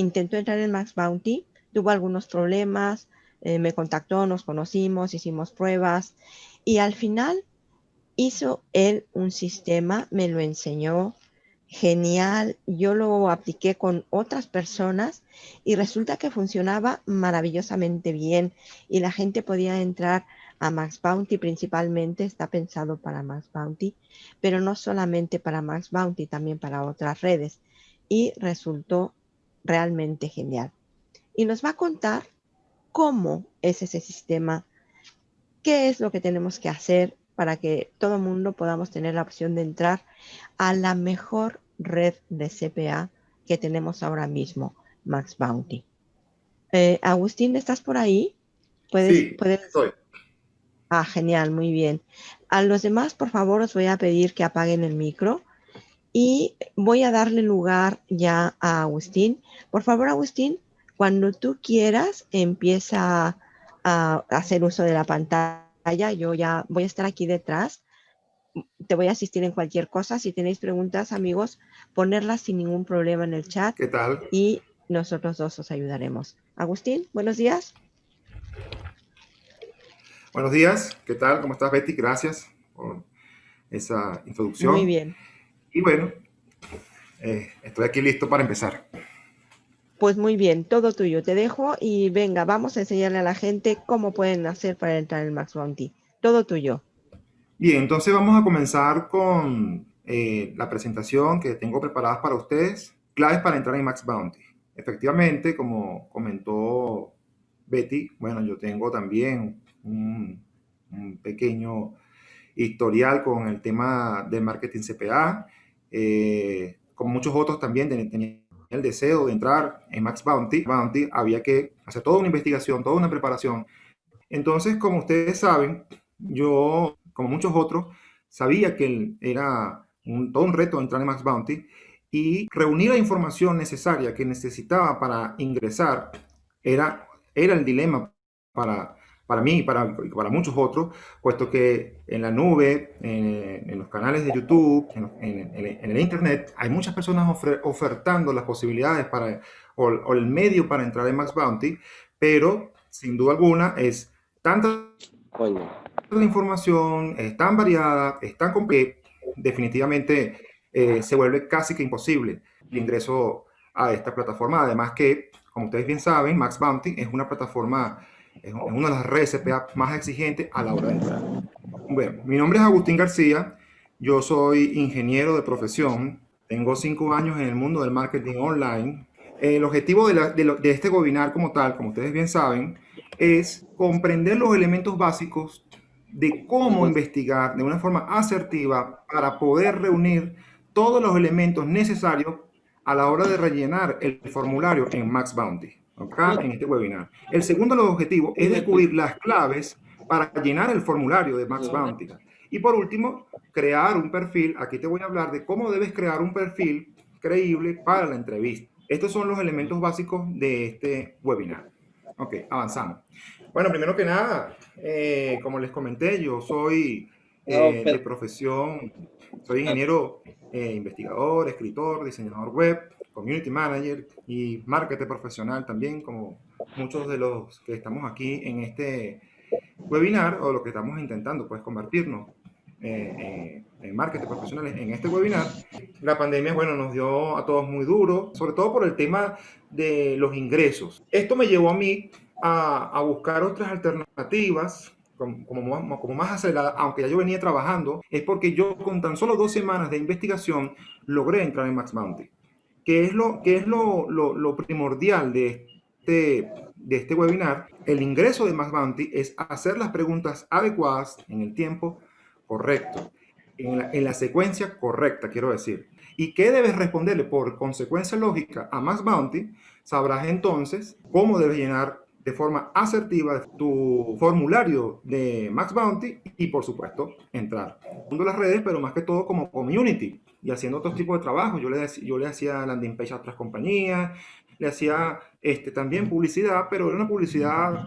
intentó entrar en Max Bounty, tuvo algunos problemas, eh, me contactó, nos conocimos, hicimos pruebas y al final hizo él un sistema, me lo enseñó, genial, yo lo apliqué con otras personas y resulta que funcionaba maravillosamente bien y la gente podía entrar a Max Bounty principalmente, está pensado para Max Bounty, pero no solamente para Max Bounty, también para otras redes y resultó realmente genial. Y nos va a contar cómo es ese sistema, qué es lo que tenemos que hacer para que todo el mundo podamos tener la opción de entrar a la mejor red de CPA que tenemos ahora mismo, Max Bounty. Eh, Agustín, ¿estás por ahí? ¿Puedes, sí, estoy. Ah, genial, muy bien. A los demás, por favor, os voy a pedir que apaguen el micro y voy a darle lugar ya a Agustín. Por favor, Agustín, cuando tú quieras, empieza a hacer uso de la pantalla. Yo ya voy a estar aquí detrás. Te voy a asistir en cualquier cosa. Si tenéis preguntas, amigos, ponerlas sin ningún problema en el chat. ¿Qué tal? Y nosotros dos os ayudaremos. Agustín, buenos días. Buenos días. ¿Qué tal? ¿Cómo estás, Betty? Gracias por esa introducción. Muy bien. Y bueno, eh, estoy aquí listo para empezar. Pues muy bien, todo tuyo. Te dejo y venga, vamos a enseñarle a la gente cómo pueden hacer para entrar en Max Bounty. Todo tuyo. Bien, entonces vamos a comenzar con eh, la presentación que tengo preparada para ustedes. Claves para entrar en Max Bounty. Efectivamente, como comentó Betty, bueno, yo tengo también un, pequeño historial con el tema de marketing CPA. Eh, como muchos otros también tenía el deseo de entrar en Max Bounty, Bounty había que hacer toda una investigación, toda una preparación. Entonces, como ustedes saben, yo, como muchos otros, sabía que era un, todo un reto entrar en Max Bounty y reunir la información necesaria que necesitaba para ingresar era, era el dilema para, para mí y para, para muchos otros, puesto que en la nube, en, los canales de YouTube, en, el Internet, hay muchas personas ofertando las posibilidades para, o, el medio para entrar en Max Bounty, pero sin duda alguna es tanta la información, es tan variada, es tan compleja, definitivamente eh, se vuelve casi que imposible el ingreso a esta plataforma. Además que, como ustedes bien saben, Max Bounty es una plataforma es una de las redes más exigentes a la hora de entrar. Bueno, mi nombre es Agustín García, yo soy ingeniero de profesión, tengo cinco años en el mundo del marketing online. El objetivo de, de este webinar como tal, como ustedes bien saben, es comprender los elementos básicos de cómo investigar de una forma asertiva para poder reunir todos los elementos necesarios a la hora de rellenar el formulario en Max Bounty acá en este webinar. El segundo de los objetivos es descubrir las claves para llenar el formulario de Max Bounty. Y por último, crear un perfil. Aquí te voy a hablar de cómo debes crear un perfil creíble para la entrevista. Estos son los elementos básicos de este webinar. Ok, avanzamos. Bueno, primero que nada, eh, como les comenté, yo soy eh, de profesión, soy ingeniero, eh, investigador, escritor, diseñador web, community manager y marketer profesional también, como muchos de los que estamos aquí en este webinar o lo que estamos intentando, pues convertirnos eh, eh, en marketing profesionales en este webinar. La pandemia, bueno, nos dio a todos muy duro, sobre todo por el tema de los ingresos. Esto me llevó a mí a, a buscar otras alternativas como, como, como, más acelerada, aunque ya yo venía trabajando, es porque yo con tan solo dos semanas de investigación logré entrar en Max Bounty. ¿Qué es lo, qué es lo, lo, primordial de este, de este webinar? El ingreso de Max Bounty es hacer las preguntas adecuadas en el tiempo correcto, en la, en la secuencia correcta, quiero decir. ¿Y qué debes responderle por consecuencia lógica a Max Bounty? Sabrás entonces cómo debes llenar de forma asertiva tu formulario de Max Bounty y por supuesto entrar. Mundo las redes, pero más que todo como community y haciendo otros tipos de trabajo. Yo le, yo le hacía landing page a otras compañías, le hacía este, también publicidad, pero era una publicidad,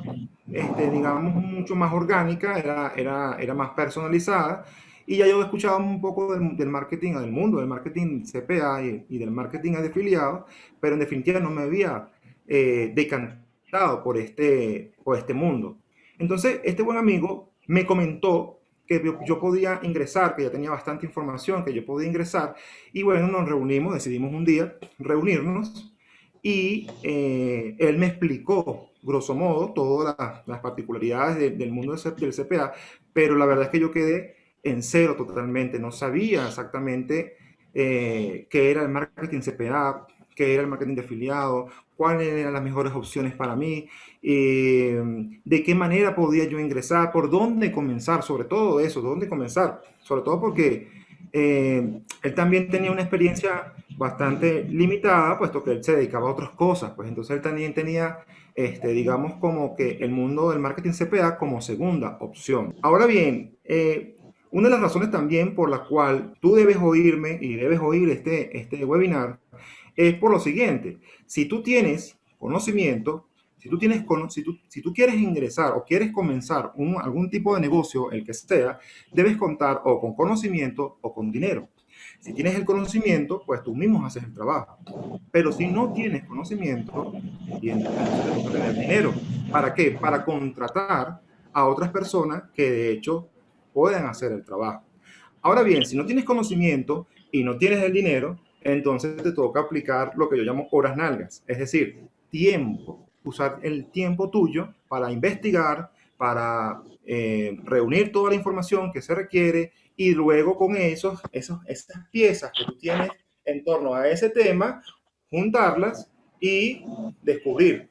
este, digamos, mucho más orgánica, era, era, era más personalizada Y ya yo escuchaba un poco del, marketing, del mundo del marketing CPA y, y, del marketing de afiliados, pero en definitiva no me había eh, decantado por este, por este mundo. Entonces, este buen amigo me comentó que yo podía ingresar, que ya tenía bastante información, que yo podía ingresar. Y bueno, nos reunimos, decidimos un día reunirnos y eh, él me explicó, grosso modo, todas las, particularidades del mundo del CPA, pero la verdad es que yo quedé en cero totalmente, no sabía exactamente eh, qué era el marketing CPA, qué era el marketing de afiliado, cuáles eran las mejores opciones para mí, eh, de qué manera podía yo ingresar, por dónde comenzar, sobre todo eso, dónde comenzar, sobre todo porque eh, él también tenía una experiencia bastante limitada, puesto que él se dedicaba a otras cosas, pues entonces él también tenía, este, digamos, como que el mundo del marketing CPA como segunda opción. Ahora bien, eh, una de las razones también por la cual tú debes oírme y debes oír este, este webinar es por lo siguiente. Si tú tienes conocimiento, si tú, tienes, si tú, si tú quieres ingresar o quieres comenzar un, algún tipo de negocio, el que sea, debes contar o con conocimiento o con dinero. Si tienes el conocimiento, pues tú mismo haces el trabajo. Pero si no tienes conocimiento, tienes que tener dinero. ¿Para qué? Para contratar a otras personas que de hecho puedan hacer el trabajo. Ahora bien, si no tienes conocimiento y no tienes el dinero, entonces te toca aplicar lo que yo llamo horas nalgas, es decir, tiempo, usar el tiempo tuyo para investigar, para eh, reunir toda la información que se requiere y luego con esos, esos, esas piezas que tú tienes en torno a ese tema, juntarlas y descubrir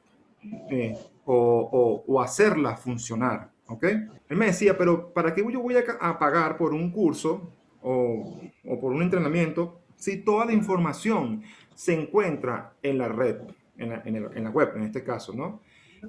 eh, o, o, hacerlas funcionar. ¿ok? Él me decía, pero ¿para qué yo voy a, pagar por un curso o, o por un entrenamiento si toda la información se encuentra en la red, en la, web en este caso, ¿no?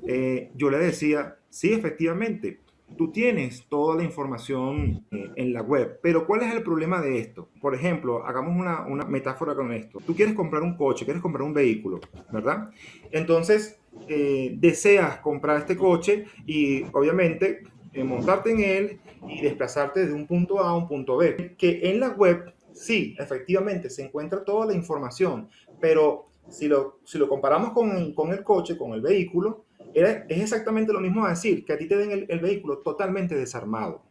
Eh, yo le decía, sí, efectivamente, tú tienes toda la información eh, en la web, pero ¿cuál es el problema de esto? Por ejemplo, hagamos una, una, metáfora con esto. Tú quieres comprar un coche, quieres comprar un vehículo, ¿verdad? Entonces, eh, deseas comprar este coche y obviamente montarte en él y desplazarte de un punto A a un punto B. Que en la web sí, efectivamente, se encuentra toda la información, pero si lo, si lo comparamos con, con el coche, con el vehículo, es exactamente lo mismo decir que a ti te den el, vehículo totalmente desarmado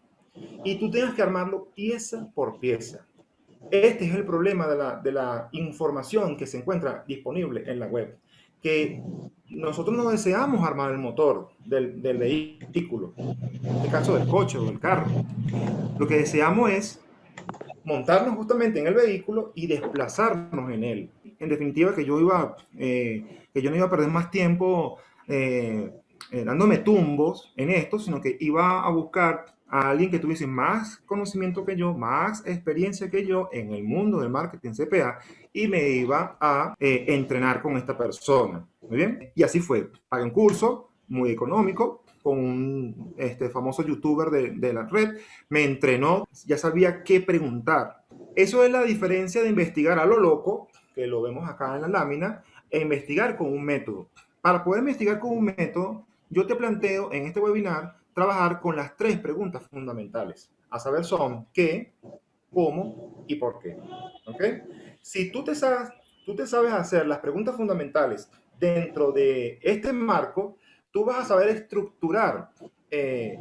y tú tienes que armarlo pieza por pieza. Este es el problema de la, de la, información que se encuentra disponible en la web, que nosotros no deseamos armar el motor del, del vehículo, en este caso del coche o del carro. Lo que deseamos es montarnos justamente en el vehículo y desplazarnos en él. En definitiva, que yo iba, eh, que yo no iba a perder más tiempo eh, eh, dándome tumbos en esto, sino que iba a buscar a alguien que tuviese más conocimiento que yo, más experiencia que yo en el mundo del marketing CPA y me iba a entrenar con esta persona. Muy bien. Y así fue. Pagué un curso muy económico, con un este, famoso youtuber de, de, la red, me entrenó, ya sabía qué preguntar. Eso es la diferencia de investigar a lo loco, que lo vemos acá en la lámina, e investigar con un método. Para poder investigar con un método, yo te planteo en este webinar trabajar con las tres preguntas fundamentales. A saber son qué, cómo y por qué. ¿Okay? Si tú te, sabes, tú te sabes hacer las preguntas fundamentales dentro de este marco, tú vas a saber estructurar eh,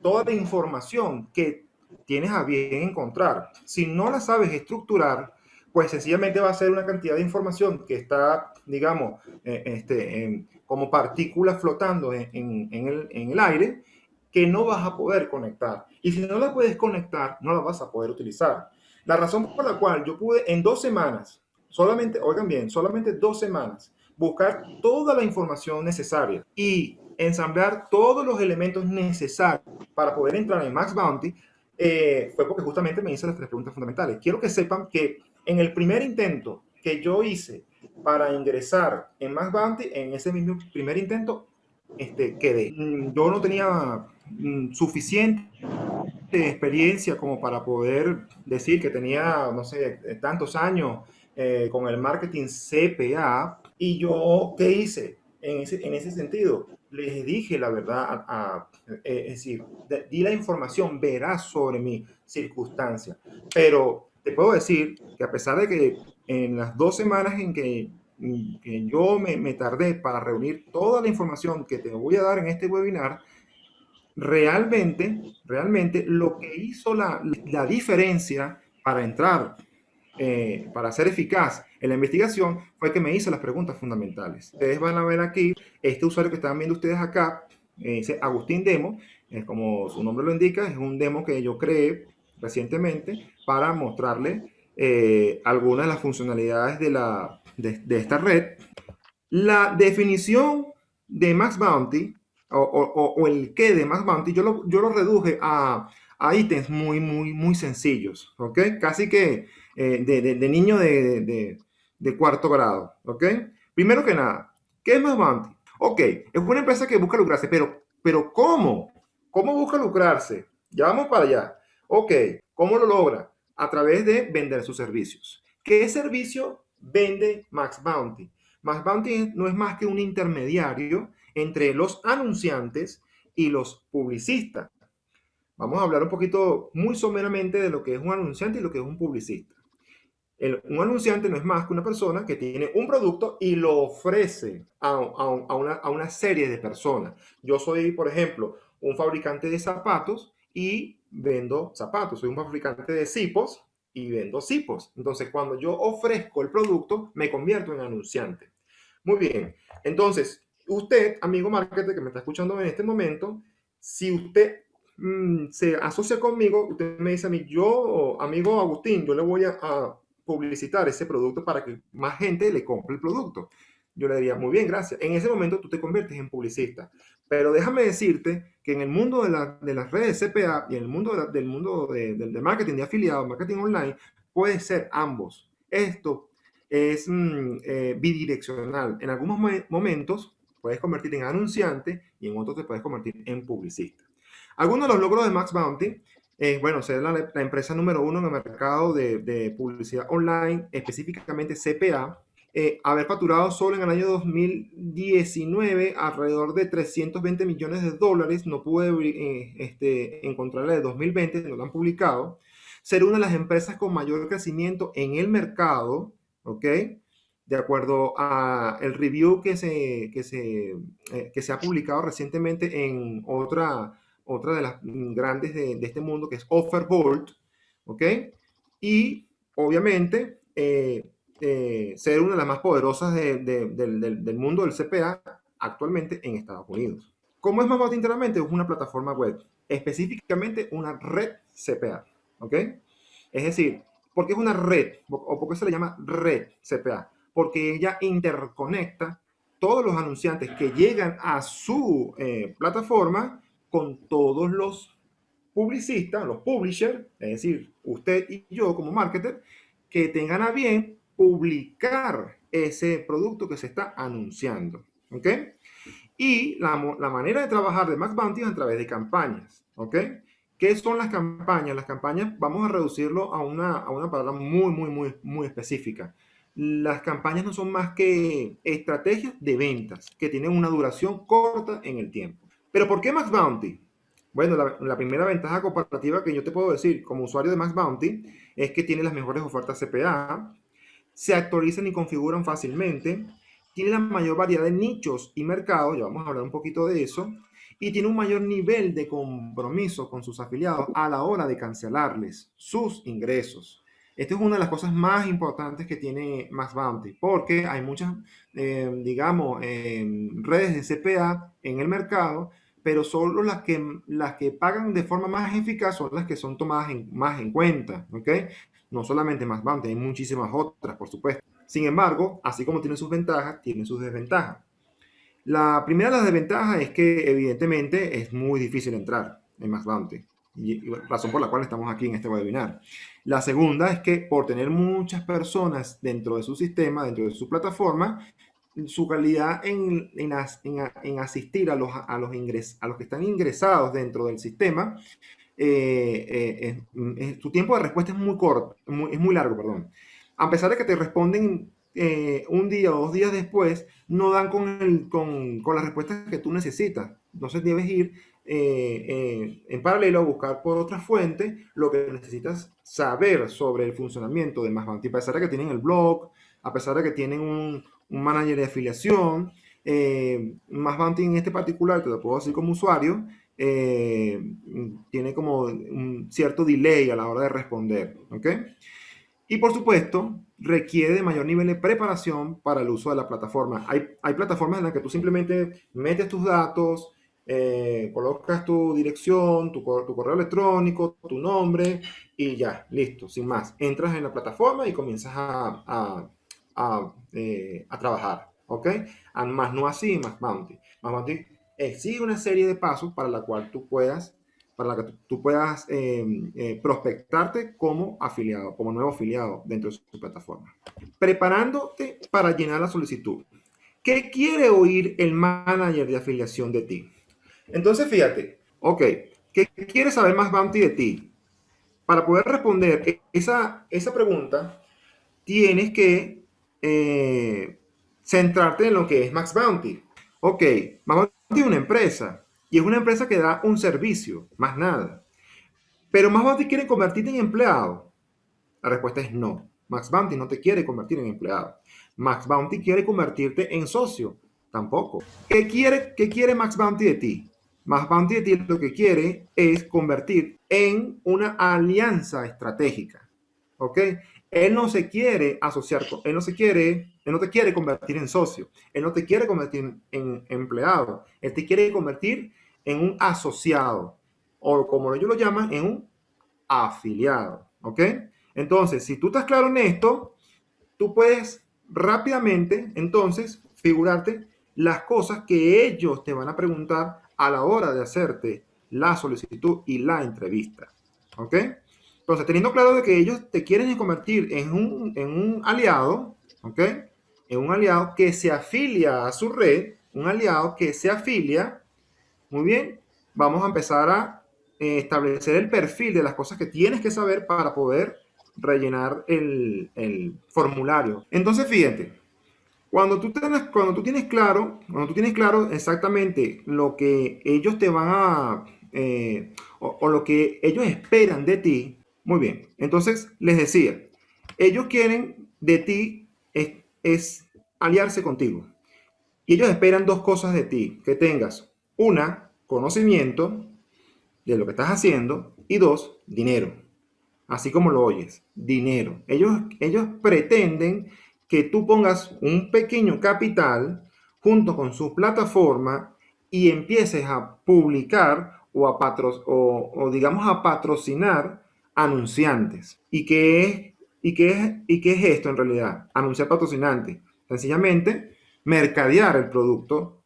toda la información que tienes a bien encontrar. Si no la sabes estructurar, pues sencillamente va a ser una cantidad de información que está, digamos, eh, este, como partículas flotando en, el, en el aire que no vas a poder conectar. Y si no la puedes conectar, no la vas a poder utilizar. La razón por la cual yo pude en dos semanas, solamente, oigan bien, solamente dos semanas, buscar toda la información necesaria y ensamblar todos los elementos necesarios para poder entrar en Max Bounty, eh, fue porque justamente me hice las tres preguntas fundamentales. Quiero que sepan que en el primer intento que yo hice para ingresar en Max Bounty, en ese mismo primer intento, este, quedé. Mm, yo no tenía mm, suficiente experiencia como para poder decir que tenía, no sé, tantos años eh, con el marketing CPA, y yo, ¿qué hice? en ese, en ese sentido. Les dije la verdad, a, eh, es decir, di la información veraz sobre mi circunstancia. Pero te puedo decir que a pesar de que en las dos semanas en que, que yo me, me, tardé para reunir toda la información que te voy a dar en este webinar, realmente, realmente lo que hizo la, la diferencia para entrar, eh, para ser eficaz en la investigación, fue que me hizo las preguntas fundamentales. Ustedes van a ver aquí, este usuario que están viendo ustedes acá, eh, dice Agustín Demo, es como su nombre lo indica, es un demo que yo creé recientemente para mostrarle eh, algunas de las funcionalidades de, la, de, de esta red. La definición de Max Bounty o, el qué de Max Bounty, yo lo, yo lo reduje a, a, ítems muy, muy, muy sencillos, ¿ok? Casi que eh, de, niño de, de, cuarto grado, ¿ok? Primero que nada, ¿qué es Max Bounty? Ok, es una empresa que busca lucrarse, pero, pero ¿cómo? ¿Cómo busca lucrarse? Ya vamos para allá. Ok, ¿cómo lo logra? A través de vender sus servicios. ¿Qué servicio vende Max Bounty? Max Bounty no es más que un intermediario entre los anunciantes y los publicistas. Vamos a hablar un poquito muy someramente de lo que es un anunciante y lo que es un publicista. un anunciante no es más que una persona que tiene un producto y lo ofrece a, una, a una serie de personas. Yo soy, por ejemplo, un fabricante de zapatos y vendo zapatos. Soy un fabricante de cipos y vendo cipos. Entonces, cuando yo ofrezco el producto, me convierto en anunciante. Muy bien. Entonces, usted, amigo marketer que me está escuchando en este momento, si usted mm, se asocia conmigo, usted me dice a mí, yo, amigo Agustín, yo le voy a, a, publicitar ese producto para que más gente le compre el producto. Yo le diría, muy bien, gracias. En ese momento tú te conviertes en publicista. Pero déjame decirte que en el mundo de, la, de las redes CPA y en el mundo, de del mundo de, de, marketing de afiliados, marketing online, puede ser ambos. Esto es mm, eh, bidireccional. En algunos momentos puedes convertir en anunciante y en otros te puedes convertir en publicista. Algunos de los logros de Max Bounty es, bueno, ser la, la, empresa número uno en el mercado de, de publicidad online, específicamente CPA, eh, haber facturado solo en el año 2019 alrededor de 320 millones de dólares, no pude eh, este, encontrar la de 2020, no la han publicado, ser una de las empresas con mayor crecimiento en el mercado, ¿ok? de acuerdo a el review que se, que se, eh, que se ha publicado recientemente en otra, otra de las grandes de, de este mundo, que es Offerbolt, ¿ok? Y obviamente eh, eh, ser una de las más poderosas de, de, del, del mundo del CPA actualmente en Estados Unidos. ¿Cómo es más internamente? Es una plataforma web, específicamente una red CPA, ¿ok? Es decir, ¿por qué es una red? ¿O por qué se le llama red CPA? porque ella interconecta todos los anunciantes que llegan a su eh, plataforma con todos los publicistas, los publishers, es decir, usted y yo como marketer, que tengan a bien publicar ese producto que se está anunciando. ¿Ok? Y la, manera de trabajar de Max Bounty es a través de campañas. ¿Ok? ¿Qué son las campañas? Las campañas, vamos a reducirlo a una, a una palabra muy, muy, muy, muy específica las campañas no son más que estrategias de ventas que tienen una duración corta en el tiempo. Pero ¿por qué Max Bounty? Bueno, la, primera ventaja comparativa que yo te puedo decir como usuario de Max Bounty es que tiene las mejores ofertas CPA, se actualizan y configuran fácilmente, tiene la mayor variedad de nichos y mercados, ya vamos a hablar un poquito de eso, y tiene un mayor nivel de compromiso con sus afiliados a la hora de cancelarles sus ingresos. Esta es una de las cosas más importantes que tiene Max Bounty, porque hay muchas, eh, digamos, eh, redes de CPA en el mercado, pero solo las que, las que pagan de forma más eficaz son las que son tomadas más en cuenta, ¿ok? No solamente Max Bounty, hay muchísimas otras, por supuesto. Sin embargo, así como tiene sus ventajas, tiene sus desventajas. La primera de las desventajas es que evidentemente es muy difícil entrar en Max Bounty razón por la cual estamos aquí en este webinar. La segunda es que por tener muchas personas dentro de su sistema, dentro de su plataforma, su calidad en, en, en, asistir a los, a, los ingres, a los que están ingresados dentro del sistema, eh, eh, su tiempo de respuesta es muy corto, muy, es muy largo, perdón. A pesar de que te responden eh, un día o dos días después no dan con, el, con, con las respuestas que tú necesitas. Entonces debes ir eh, en paralelo a buscar por otra fuente lo que necesitas saber sobre el funcionamiento de Más A pesar de que tienen el blog, a pesar de que tienen un, un manager de afiliación, eh, Más en este particular, te lo puedo decir como usuario, eh, tiene como un cierto delay a la hora de responder, ¿ok? Y por supuesto, requiere mayor nivel de preparación para el uso de la plataforma. Hay, hay plataformas en las que tú simplemente metes tus datos, eh, colocas tu dirección, tu, correo electrónico, tu nombre y ya, listo, sin más. Entras en la plataforma y comienzas a, a, eh, a trabajar, ¿ok? Más no así, más Bounty. Más Bounty exige una serie de pasos para la cual tú puedas, para la que tú puedas eh, eh, prospectarte como afiliado, como nuevo afiliado dentro de su plataforma. Preparándote para llenar la solicitud. ¿Qué quiere oír el manager de afiliación de ti? Entonces, fíjate, ok, ¿qué quiere saber más Bounty de ti? Para poder responder esa, esa pregunta, tienes que eh, centrarte en lo que es Max Bounty. Ok, Max Bounty es una empresa y es una empresa que da un servicio, más nada. Pero Max Bounty quiere convertirte en empleado. La respuesta es no. Max Bounty no te quiere convertir en empleado. Max Bounty quiere convertirte en socio. Tampoco. ¿Qué quiere, qué quiere Max Bounty de ti? Más Bounty de ti lo que quiere es convertir en una alianza estratégica. ¿Ok? Él no se quiere asociar con, él no se quiere, él no te quiere convertir en socio, él no te quiere convertir en empleado, él te quiere convertir en un asociado o como ellos lo llaman, en un afiliado. ¿Ok? Entonces, si tú estás claro en esto, tú puedes rápidamente, entonces, figurarte las cosas que ellos te van a preguntar a la hora de hacerte la solicitud y la entrevista. ¿Ok? Entonces, teniendo claro de que ellos te quieren convertir en un, en un aliado, ¿ok? En un aliado que se afilia a su red, un aliado que se afilia, muy bien, vamos a empezar a eh, establecer el perfil de las cosas que tienes que saber para poder rellenar el, el formulario. Entonces, fíjate, cuando tú, tienes, cuando tú tienes claro, cuando tú tienes claro exactamente lo que ellos te van a, eh, o, lo que ellos esperan de ti, muy bien. Entonces, les decía, ellos quieren de ti es, aliarse contigo. Y ellos esperan dos cosas de ti, que tengas una, conocimiento de lo que estás haciendo y dos, dinero. Así como lo oyes, dinero. Ellos, ellos pretenden que tú pongas un pequeño capital junto con su plataforma y empieces a publicar o, a patro, o, digamos a patrocinar anunciantes. ¿Y qué, es, y, qué es, ¿Y qué es esto en realidad? Anunciar patrocinantes. Sencillamente, mercadear el producto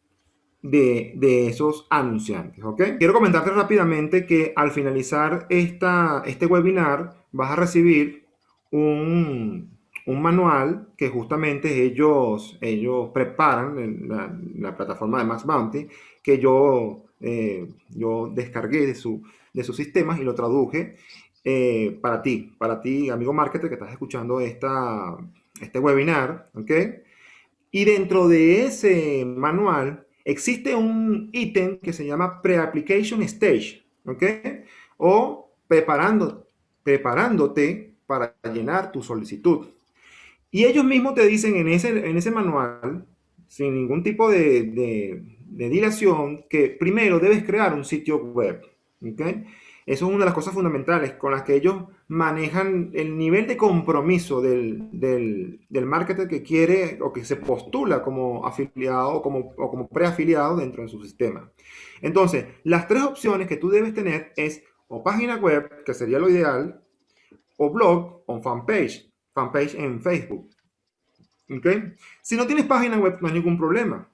de, de, esos anunciantes, ¿ok? Quiero comentarte rápidamente que al finalizar esta, este webinar vas a recibir un, un manual que justamente ellos, ellos preparan en la, plataforma de Max Bounty, que yo, eh, yo descargué de, su, de sus sistemas y lo traduje eh, para ti, para ti, amigo marketer que estás escuchando esta, este webinar, ¿ok? Y dentro de ese manual existe un ítem que se llama Pre-Application Stage, ¿ok? O preparando, preparándote para llenar tu solicitud. Y ellos mismos te dicen en ese, en ese manual, sin ningún tipo de, de, dilación, que primero debes crear un sitio web. ¿okay? Eso es una de las cosas fundamentales con las que ellos manejan el nivel de compromiso del, del, del marketer que quiere o que se postula como afiliado o como, o como preafiliado dentro de su sistema. Entonces, las tres opciones que tú debes tener es o página web, que sería lo ideal, o blog o fanpage fanpage en Facebook. ¿Okay? Si no tienes página web, no hay ningún problema.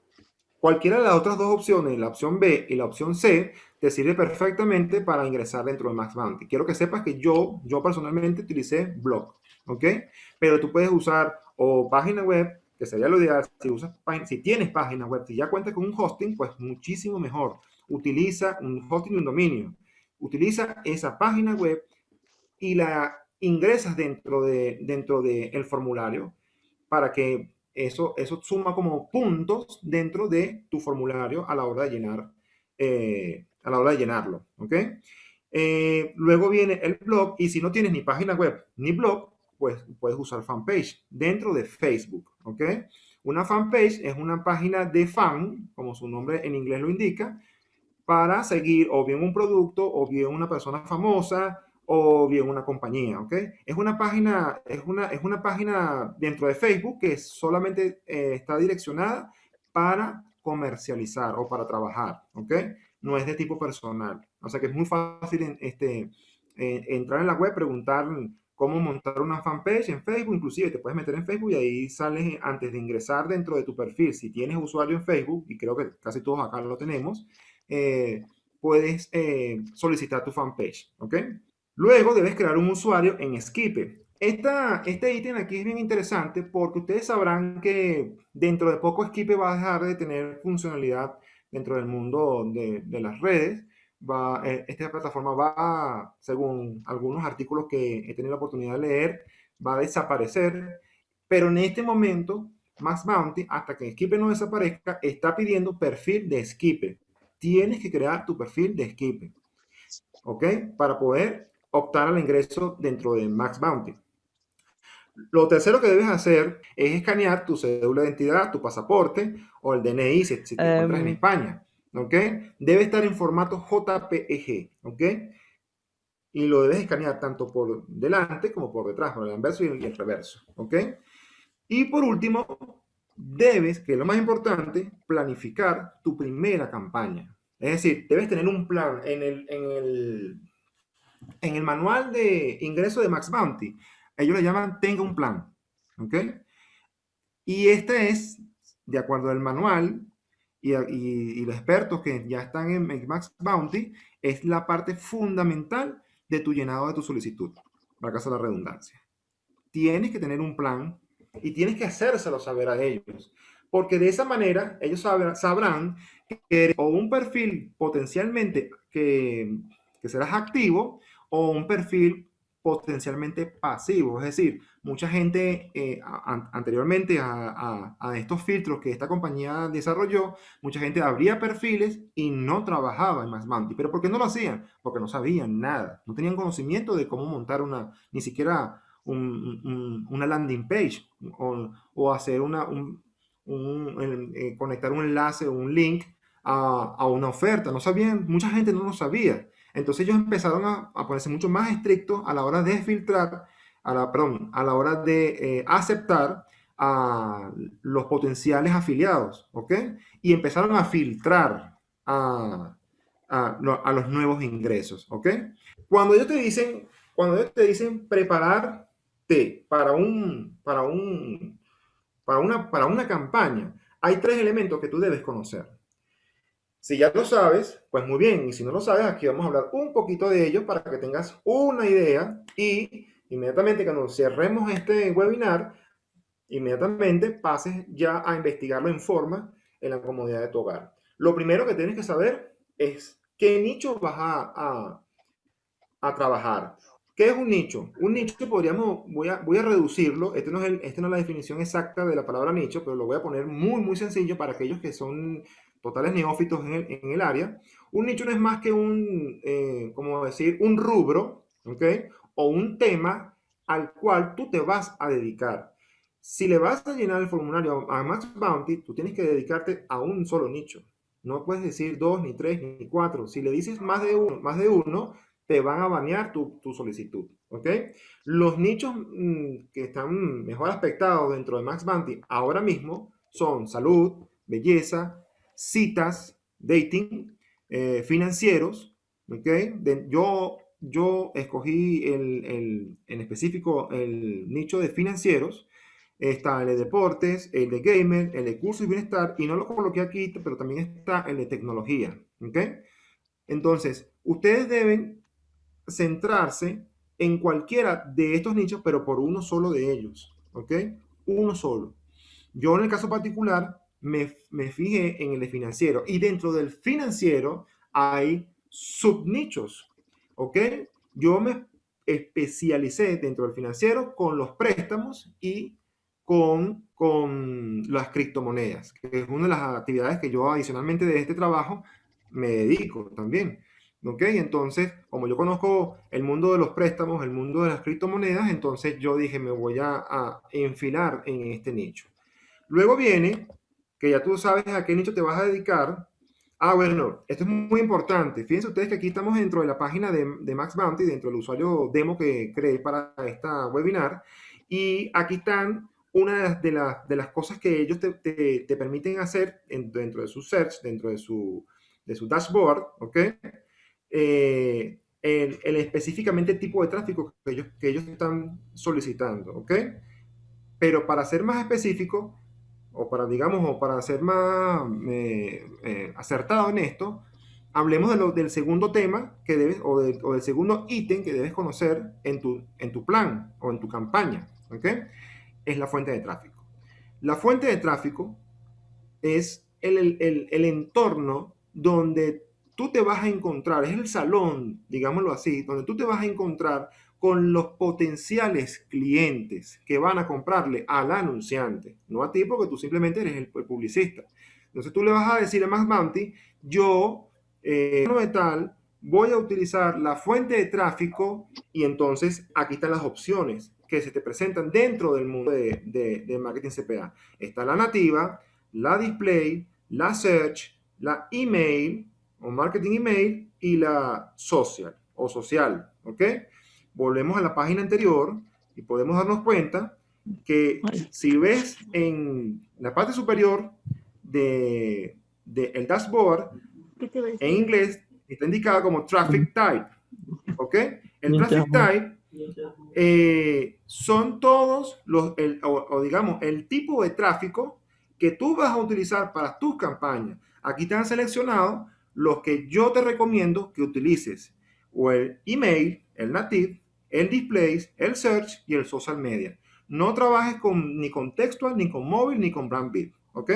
Cualquiera de las otras dos opciones, la opción B y la opción C, te sirve perfectamente para ingresar dentro de Max Bounty. Quiero que sepas que yo, yo personalmente utilicé blog, ¿ok? Pero tú puedes usar o página web, que sería lo ideal, si, usas, si tienes página web, si ya cuentas con un hosting, pues muchísimo mejor. Utiliza un hosting y un dominio. Utiliza esa página web y la ingresas dentro del de, dentro de el formulario, para que eso, eso suma como puntos dentro de tu formulario a la hora de llenar, eh, a la hora de llenarlo, ¿ok? Eh, luego viene el blog y si no tienes ni página web ni blog, pues puedes usar fanpage dentro de Facebook, ¿ok? Una fanpage es una página de fan, como su nombre en inglés lo indica, para seguir o bien un producto o bien una persona famosa o bien una compañía, ¿ok? Es una página, es una, es una página dentro de Facebook que solamente eh, está direccionada para comercializar o para trabajar, ¿ok? No es de tipo personal. O sea que es muy fácil este, eh, entrar en la web, preguntar cómo montar una fanpage en Facebook, inclusive te puedes meter en Facebook y ahí sales antes de ingresar dentro de tu perfil. Si tienes usuario en Facebook, y creo que casi todos acá lo tenemos, eh, puedes solicitar tu fanpage, ¿ok? Luego debes crear un usuario en Skipe. Esta, este ítem aquí es bien interesante porque ustedes sabrán que dentro de poco Skipe va a dejar de tener funcionalidad dentro del mundo de, las redes. Va, eh, esta plataforma va, según algunos artículos que he tenido la oportunidad de leer, va a desaparecer. Pero en este momento, Max Bounty, hasta que Skipe no desaparezca, está pidiendo perfil de Skipe. Tienes que crear tu perfil de Skipe. ¿Ok? Para poder optar al ingreso dentro de Max Bounty. Lo tercero que debes hacer es escanear tu cédula de identidad, tu pasaporte o el DNI si, te encuentras en em. España. ¿Ok? Debe estar en formato JPEG. ¿Ok? Y lo debes escanear tanto por delante como por detrás, por el anverso y el reverso. ¿Ok? Y por último, debes, que es lo más importante, planificar tu primera campaña. Es decir, debes tener un plan en el, en el en el manual de ingreso de Max Bounty, ellos le llaman tenga un plan. ¿Ok? Y este es, de acuerdo al manual y, y, los expertos que ya están en Max Bounty, es la parte fundamental de tu llenado de tu solicitud, para caso de la redundancia. Tienes que tener un plan y tienes que hacérselo saber a ellos, porque de esa manera ellos sabrán que eres o un perfil potencialmente que, que serás activo o un perfil potencialmente pasivo. Es decir, mucha gente eh, anteriormente a, estos filtros que esta compañía desarrolló, mucha gente abría perfiles y no trabajaba en Maxmanti. ¿Pero por qué no lo hacían? Porque no sabían nada. No tenían conocimiento de cómo montar una, ni siquiera una landing page o, hacer una, eh, conectar un enlace o un link a una oferta. No sabían, mucha gente no lo sabía. Entonces ellos empezaron a, ponerse mucho más estrictos a la hora de filtrar, a la, perdón, a la hora de eh, aceptar a los potenciales afiliados, ¿ok? Y empezaron a filtrar a, a, los nuevos ingresos, ¿ok? Cuando ellos te dicen, cuando ellos te dicen prepararte para un, para un, para una, para una campaña, hay tres elementos que tú debes conocer. Si ya lo sabes, pues muy bien. Y si no lo sabes, aquí vamos a hablar un poquito de ello para que tengas una idea y inmediatamente cuando cerremos este webinar, inmediatamente pases ya a investigarlo en forma en la comodidad de tu hogar. Lo primero que tienes que saber es qué nicho vas a, a, trabajar. ¿Qué es un nicho? Un nicho podríamos, voy a, voy a reducirlo, este no, es el, este no es la definición exacta de la palabra nicho, pero lo voy a poner muy, muy sencillo para aquellos que son totales neófitos en el, en el área, un nicho no es más que un, eh, como decir, un rubro, ¿ok? O un tema al cual tú te vas a dedicar. Si le vas a llenar el formulario a Max Bounty, tú tienes que dedicarte a un solo nicho. No puedes decir dos, ni tres, ni cuatro. Si le dices más de uno, más de uno te van a banear tu, tu solicitud. ¿ok? Los nichos mm, que están mejor aspectados dentro de Max Bounty ahora mismo son salud, belleza, citas, dating, eh, financieros, ¿ok? yo, yo escogí el, en específico el nicho de financieros, está el de deportes, el de gamer, el de curso y bienestar, y no lo coloqué aquí, pero también está el de tecnología, ¿ok? Entonces, ustedes deben centrarse en cualquiera de estos nichos, pero por uno solo de ellos, ¿ok? Uno solo. Yo en el caso particular me, me fijé en el financiero y dentro del financiero hay subnichos, ¿ok? Yo me especialicé dentro del financiero con los préstamos y con, con las criptomonedas, que es una de las actividades que yo adicionalmente de este trabajo me dedico también. ¿Ok? Entonces, como yo conozco el mundo de los préstamos, el mundo de las criptomonedas, entonces yo dije, me voy a, a enfilar en este nicho. Luego viene, que ya tú sabes a qué nicho te vas a dedicar. Ah, bueno, esto es muy importante. Fíjense ustedes que aquí estamos dentro de la página de, de Max Bounty, dentro del usuario demo que creé para esta webinar. Y aquí están una de las, de las cosas que ellos te, te, permiten hacer dentro de su search, dentro de su, de su dashboard, ¿ok? Eh, el, específicamente tipo de tráfico que ellos, que ellos están solicitando, ¿ok? Pero para ser más específico, o para, digamos, o para ser más eh, eh, acertado en esto, hablemos de lo, del segundo tema que debes, o, de, o, del segundo ítem que debes conocer en tu, en tu plan o en tu campaña, ¿ok? Es la fuente de tráfico. La fuente de tráfico es el, el, el entorno donde tú te vas a encontrar, es el salón, digámoslo así, donde tú te vas a encontrar con los potenciales clientes que van a comprarle al anunciante, no a ti porque tú simplemente eres el, publicista. Entonces tú le vas a decir a Max Bounty, yo, eh, tal, voy a utilizar la fuente de tráfico y entonces aquí están las opciones que se te presentan dentro del mundo de, de, de marketing CPA. Está la nativa, la display, la search, la email, o marketing email y la social o social, ¿ok? Volvemos a la página anterior y podemos darnos cuenta que si ves en la parte superior de, de el dashboard, en inglés está indicado como traffic type, ¿ok? El traffic type eh, son todos los, el, o digamos, el tipo de tráfico que tú vas a utilizar para tus campañas. Aquí te han seleccionado los que yo te recomiendo que utilices o el email, el native, el displays, el search y el social media. No trabajes con, ni con textual, ni con móvil, ni con brand bid, ¿ok?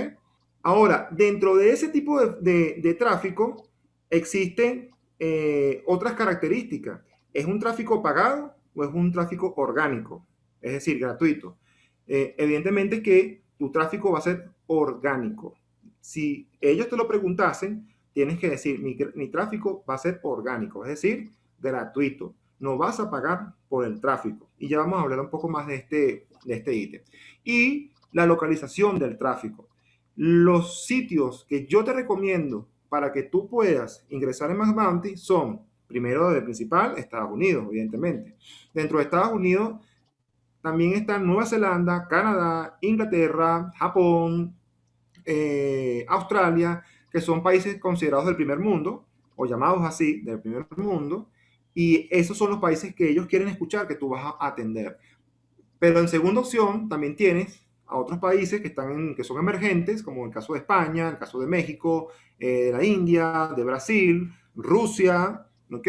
Ahora, dentro de ese tipo de, de, tráfico existen eh, otras características. ¿Es un tráfico pagado o es un tráfico orgánico? Es decir, gratuito. Eh, evidentemente que tu tráfico va a ser orgánico. Si ellos te lo preguntasen, tienes que decir, mi, mi, tráfico va a ser orgánico, es decir, gratuito. No vas a pagar por el tráfico. Y ya vamos a hablar un poco más de este, de este ítem. Y la localización del tráfico. Los sitios que yo te recomiendo para que tú puedas ingresar en Max Bounty son, primero de principal, Estados Unidos, evidentemente. Dentro de Estados Unidos también están Nueva Zelanda, Canadá, Inglaterra, Japón, eh, Australia, que son países considerados del primer mundo, o llamados así, del primer mundo, y esos son los países que ellos quieren escuchar que tú vas a atender. Pero en segunda opción también tienes a otros países que, están que son emergentes, como el caso de España, el caso de México, eh, de la India, de Brasil, Rusia, ¿ok?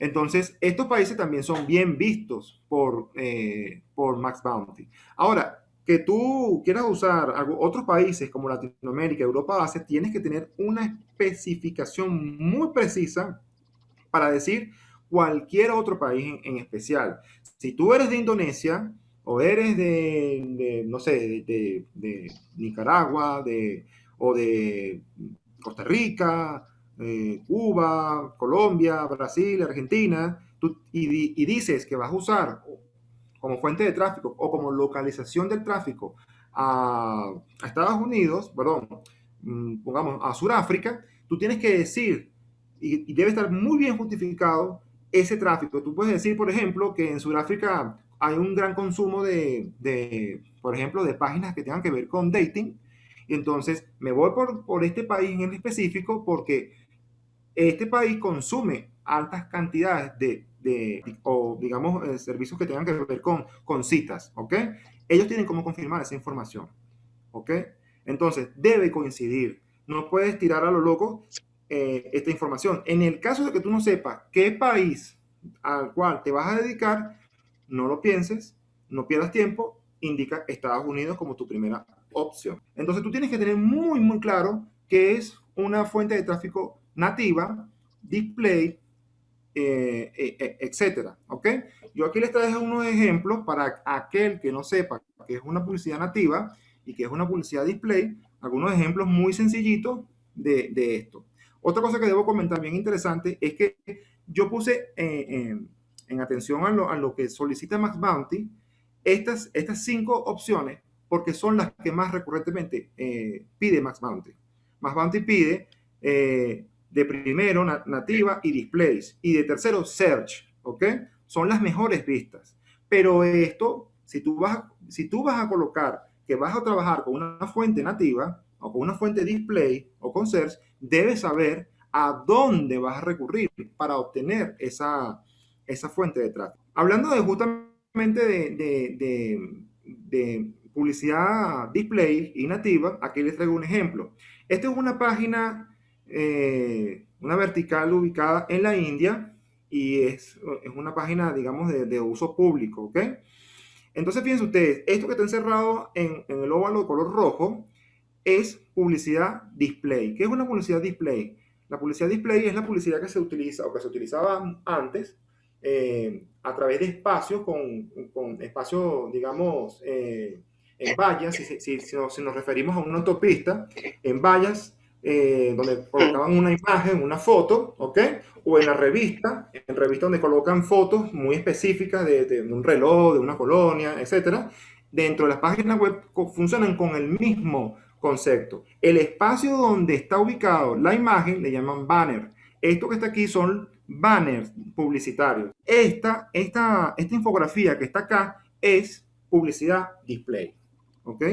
Entonces, estos países también son bien vistos por, eh, por Max Bounty. Ahora, que tú quieras usar algo, otros países como Latinoamérica, Europa base, tienes que tener una especificación muy precisa para decir cualquier otro país en, especial. Si tú eres de Indonesia o eres de, no sé, de, Nicaragua de, o de Costa Rica, eh, Cuba, Colombia, Brasil, Argentina, tú, y, y dices que vas a usar como fuente de tráfico o como localización del tráfico a, Estados Unidos, perdón, mm, pongamos a Sudáfrica, tú tienes que decir, y, debe estar muy bien justificado ese tráfico. Tú puedes decir, por ejemplo, que en Sudáfrica hay un gran consumo de, de, por ejemplo, de páginas que tengan que ver con dating. Y entonces me voy por, por este país en específico porque este país consume altas cantidades de de, o digamos, eh, servicios que tengan que ver con, con citas, ¿ok? Ellos tienen cómo confirmar esa información, ¿ok? Entonces, debe coincidir. No puedes tirar a lo loco eh, esta información. En el caso de que tú no sepas qué país al cual te vas a dedicar, no lo pienses, no pierdas tiempo, indica Estados Unidos como tu primera opción. Entonces, tú tienes que tener muy, muy claro que es una fuente de tráfico nativa, display, eh, eh, eh, etcétera. ¿Ok? Yo aquí les traigo unos ejemplos para aquel que no sepa que es una publicidad nativa y que es una publicidad display, algunos ejemplos muy sencillitos de, de esto. Otra cosa que debo comentar bien interesante es que yo puse en, en, atención a lo, a lo, que solicita Max Bounty estas, estas cinco opciones porque son las que más recurrentemente pide Max Bounty. Max Bounty pide de primero nativa y displays y de tercero search, ¿ok? Son las mejores vistas. Pero esto, si tú vas, si tú vas a colocar que vas a trabajar con una fuente nativa o con una fuente display o con search, debes saber a dónde vas a recurrir para obtener esa, esa fuente de tráfico. Hablando de justamente de, de, de publicidad display y nativa, aquí les traigo un ejemplo. Esta es una página eh, una vertical ubicada en la India y es, es una página, digamos, de, de, uso público, ¿ok? Entonces, fíjense ustedes, esto que está encerrado en, en, el óvalo de color rojo es publicidad display. ¿Qué es una publicidad display? La publicidad display es la publicidad que se utiliza o que se utilizaba antes eh, a través de espacios con, con espacios, digamos, eh, en vallas, si, si, si, nos, referimos a una autopista, en vallas eh, donde colocaban una imagen, una foto, ¿ok? O en la revista, en revista donde colocan fotos muy específicas de, de, un reloj, de una colonia, etcétera. Dentro de las páginas web funcionan con el mismo concepto. El espacio donde está ubicado la imagen le llaman banner. Esto que está aquí son banners publicitarios. Esta, esta, esta infografía que está acá es publicidad display. ¿Ok?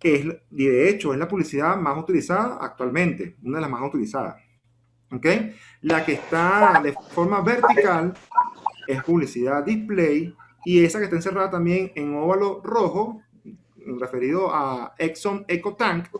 es, de hecho es la publicidad más utilizada actualmente, una de las más utilizadas. ¿Ok? La que está de forma vertical es publicidad display y esa que está encerrada también en óvalo rojo, referido a Exxon EcoTank,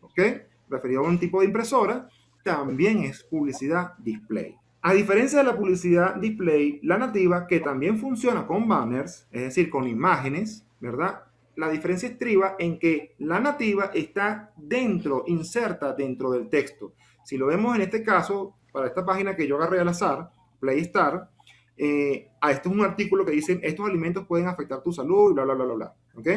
¿ok? Referido a un tipo de impresora, también es publicidad display. A diferencia de la publicidad display, la nativa, que también funciona con banners, es decir, con imágenes, ¿verdad? la diferencia estriba en que la nativa está dentro, inserta dentro del texto. Si lo vemos en este caso, para esta página que yo agarré al azar, Playstar, eh, a esto es un artículo que dice, estos alimentos pueden afectar tu salud, bla, bla, bla, bla, bla. ¿Ok?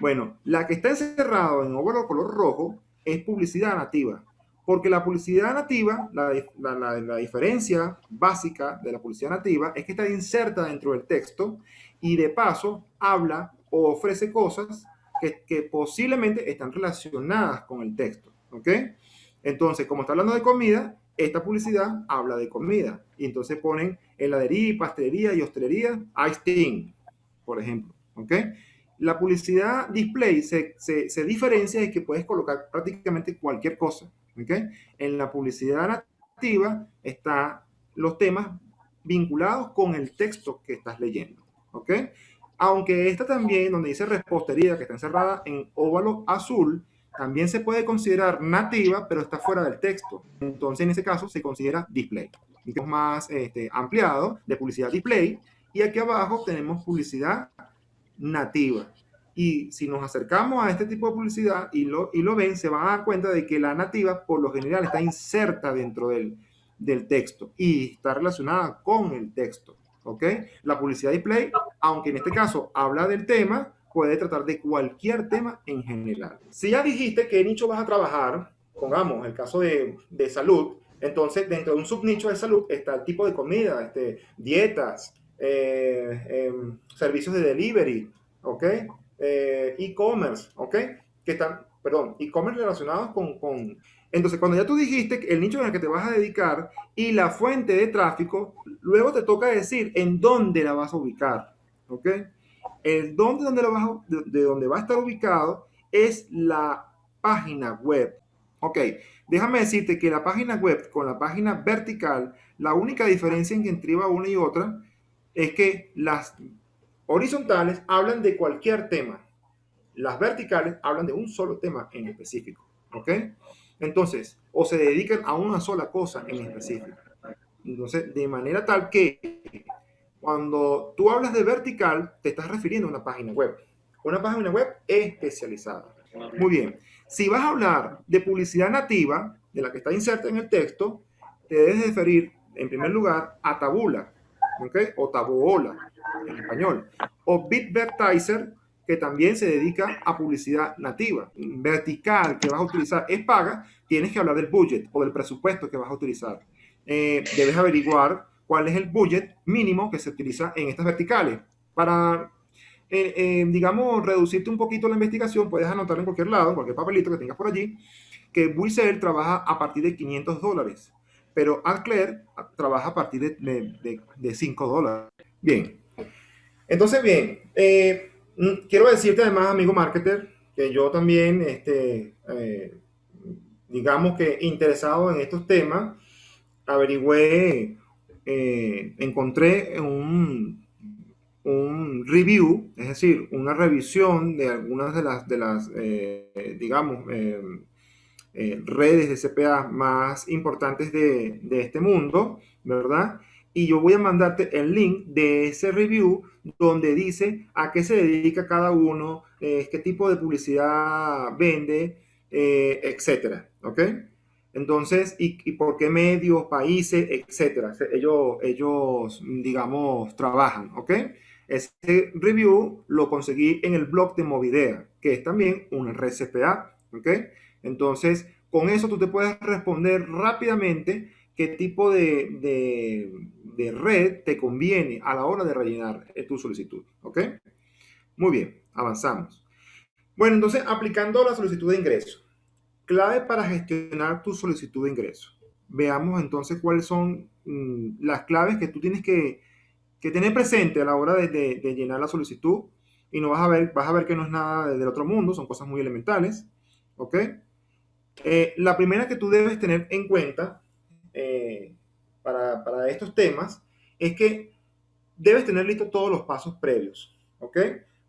Bueno, la que está encerrado en óvalo color rojo es publicidad nativa. Porque la publicidad nativa, la, la, la, diferencia básica de la publicidad nativa es que está inserta dentro del texto y de paso habla o ofrece cosas que, posiblemente están relacionadas con el texto. ¿Ok? Entonces, como está hablando de comida, esta publicidad habla de comida. Y entonces ponen heladería, pastelería y hostelería, ice por ejemplo. ¿Ok? La publicidad display se, se, diferencia de que puedes colocar prácticamente cualquier cosa. ¿Ok? En la publicidad nativa están los temas vinculados con el texto que estás leyendo. ¿Ok? Aunque esta también, donde dice repostería, que está encerrada en óvalo azul, también se puede considerar nativa, pero está fuera del texto. Entonces, en ese caso, se considera display. Es más este, ampliado de publicidad display. Y aquí abajo tenemos publicidad nativa. Y si nos acercamos a este tipo de publicidad y lo, y lo ven, se van a dar cuenta de que la nativa, por lo general, está inserta dentro del, del texto y está relacionada con el texto. ¿ok? La publicidad display, aunque en este caso habla del tema, puede tratar de cualquier tema en general. Si ya dijiste qué nicho vas a trabajar, pongamos el caso de, de salud, entonces dentro de un subnicho de salud está el tipo de comida, este, dietas, eh, eh, servicios de delivery, ¿ok? Eh, e-commerce, ¿ok? Que están, perdón, e-commerce relacionados con, con entonces, cuando ya tú dijiste el nicho en el que te vas a dedicar y la fuente de tráfico, luego te toca decir en dónde la vas a ubicar. ¿Ok? El dónde, donde la vas a, de, de donde va a estar ubicado es la página web. Ok, déjame decirte que la página web con la página vertical, la única diferencia en que entriba una y otra es que las horizontales hablan de cualquier tema. Las verticales hablan de un solo tema en específico. ¿Ok? Entonces, o se dedican a una sola cosa en específico. Entonces, de manera tal que cuando tú hablas de vertical, te estás refiriendo a una página web. Una página web especializada. Muy bien. Si vas a hablar de publicidad nativa, de la que está inserta en el texto, te debes referir en primer lugar, a Tabula, ¿ok? O Tabuola en español. O Bitvertiser, que también se dedica a publicidad nativa. Vertical que vas a utilizar es paga, tienes que hablar del budget o del presupuesto que vas a utilizar. Eh, debes averiguar cuál es el budget mínimo que se utiliza en estas verticales. Para, eh, eh, digamos, reducirte un poquito la investigación, puedes anotar en cualquier lado, en cualquier papelito que tengas por allí, que Buisel trabaja a partir de 500 dólares, pero Alcler trabaja a partir de, de, 5 dólares. Bien. Entonces, bien, mm, quiero decirte además, amigo marketer, que yo también, este, digamos que interesado en estos temas, averigüé, eh, encontré un, un review, es decir, una revisión de algunas de las, de las eh, digamos, eh, redes de CPA más importantes de, este mundo, ¿verdad? Y yo voy a mandarte el link de ese review donde dice a qué se dedica cada uno, qué tipo de publicidad vende, etcétera, ¿ok? Entonces, ¿y, por qué medios, países, etcétera? Ellos, ellos, digamos, trabajan, ¿ok? Ese review lo conseguí en el blog de Movidea, que es también una red CPA, ¿ok? Entonces, con eso tú te puedes responder rápidamente qué tipo de, de red te conviene a la hora de rellenar tu solicitud, ¿ok? Muy bien, avanzamos. Bueno, entonces, aplicando la solicitud de ingreso. Clave para gestionar tu solicitud de ingreso. Veamos entonces cuáles son mm, las claves que tú tienes que, tener presente a la hora de, llenar la solicitud. Y no vas a ver, vas a ver que no es nada del otro mundo, son cosas muy elementales. ¿Ok? Eh, la primera que tú debes tener en cuenta eh, para, para, estos temas es que debes tener listos todos los pasos previos. ¿Ok?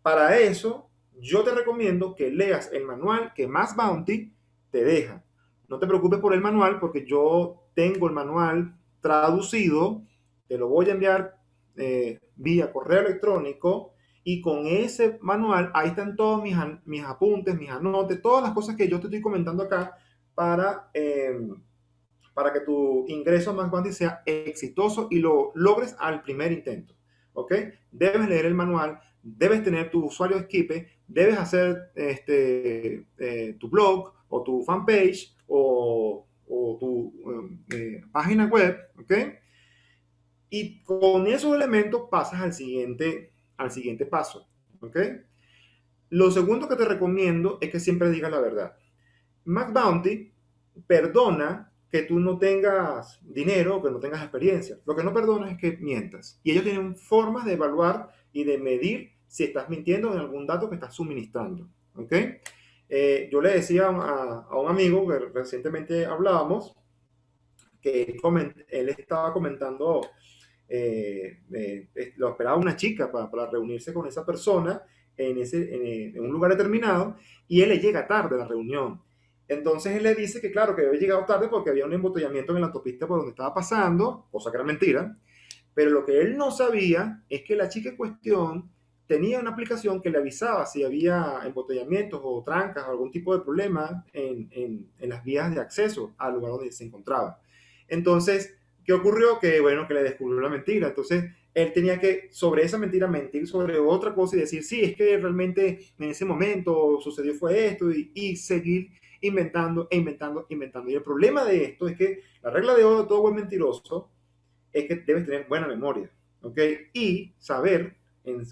Para eso, yo te recomiendo que leas el manual que Más Bounty te deja. No te preocupes por el manual porque yo tengo el manual traducido, te lo voy a enviar eh, vía correo electrónico y con ese manual ahí están todos mis, mis apuntes, mis anotes, todas las cosas que yo te estoy comentando acá para, em, para que tu ingreso más grande sea exitoso y lo logres al primer intento. ¿Ok? Debes leer el manual, debes tener tu usuario Skipe, debes hacer este, eh, tu blog o tu fanpage o, tu eh, página web, ¿ok? Y con esos elementos pasas al siguiente, al siguiente paso, ¿ok? Lo segundo que te recomiendo es que siempre digas la verdad. Mac Bounty perdona que tú no tengas dinero que no tengas experiencia. Lo que no perdona es que mientas. Y ellos tienen formas de evaluar y de medir si estás mintiendo en algún dato que estás suministrando. ¿Ok? Eh, yo le decía a, un amigo que recientemente hablábamos que él estaba comentando, eh, eh, lo esperaba una chica para, reunirse con esa persona en, ese, en, un lugar determinado y él le llega tarde a la reunión. Entonces él le dice que claro, que había llegado tarde porque había un embotellamiento en la autopista por donde estaba pasando, cosa que era mentira. Pero lo que él no sabía es que la chica en cuestión tenía una aplicación que le avisaba si había embotellamientos o trancas o algún tipo de problema en, en, las vías de acceso al lugar donde se encontraba. Entonces, ¿qué ocurrió? Que, bueno, que le descubrió la mentira. Entonces, él tenía que, sobre esa mentira, mentir sobre otra cosa y decir, sí, es que realmente en ese momento sucedió fue esto y, y seguir inventando e inventando, inventando. Y el problema de esto es que la regla de oro de todo buen mentiroso es que debes tener buena memoria, ¿ok? Y saber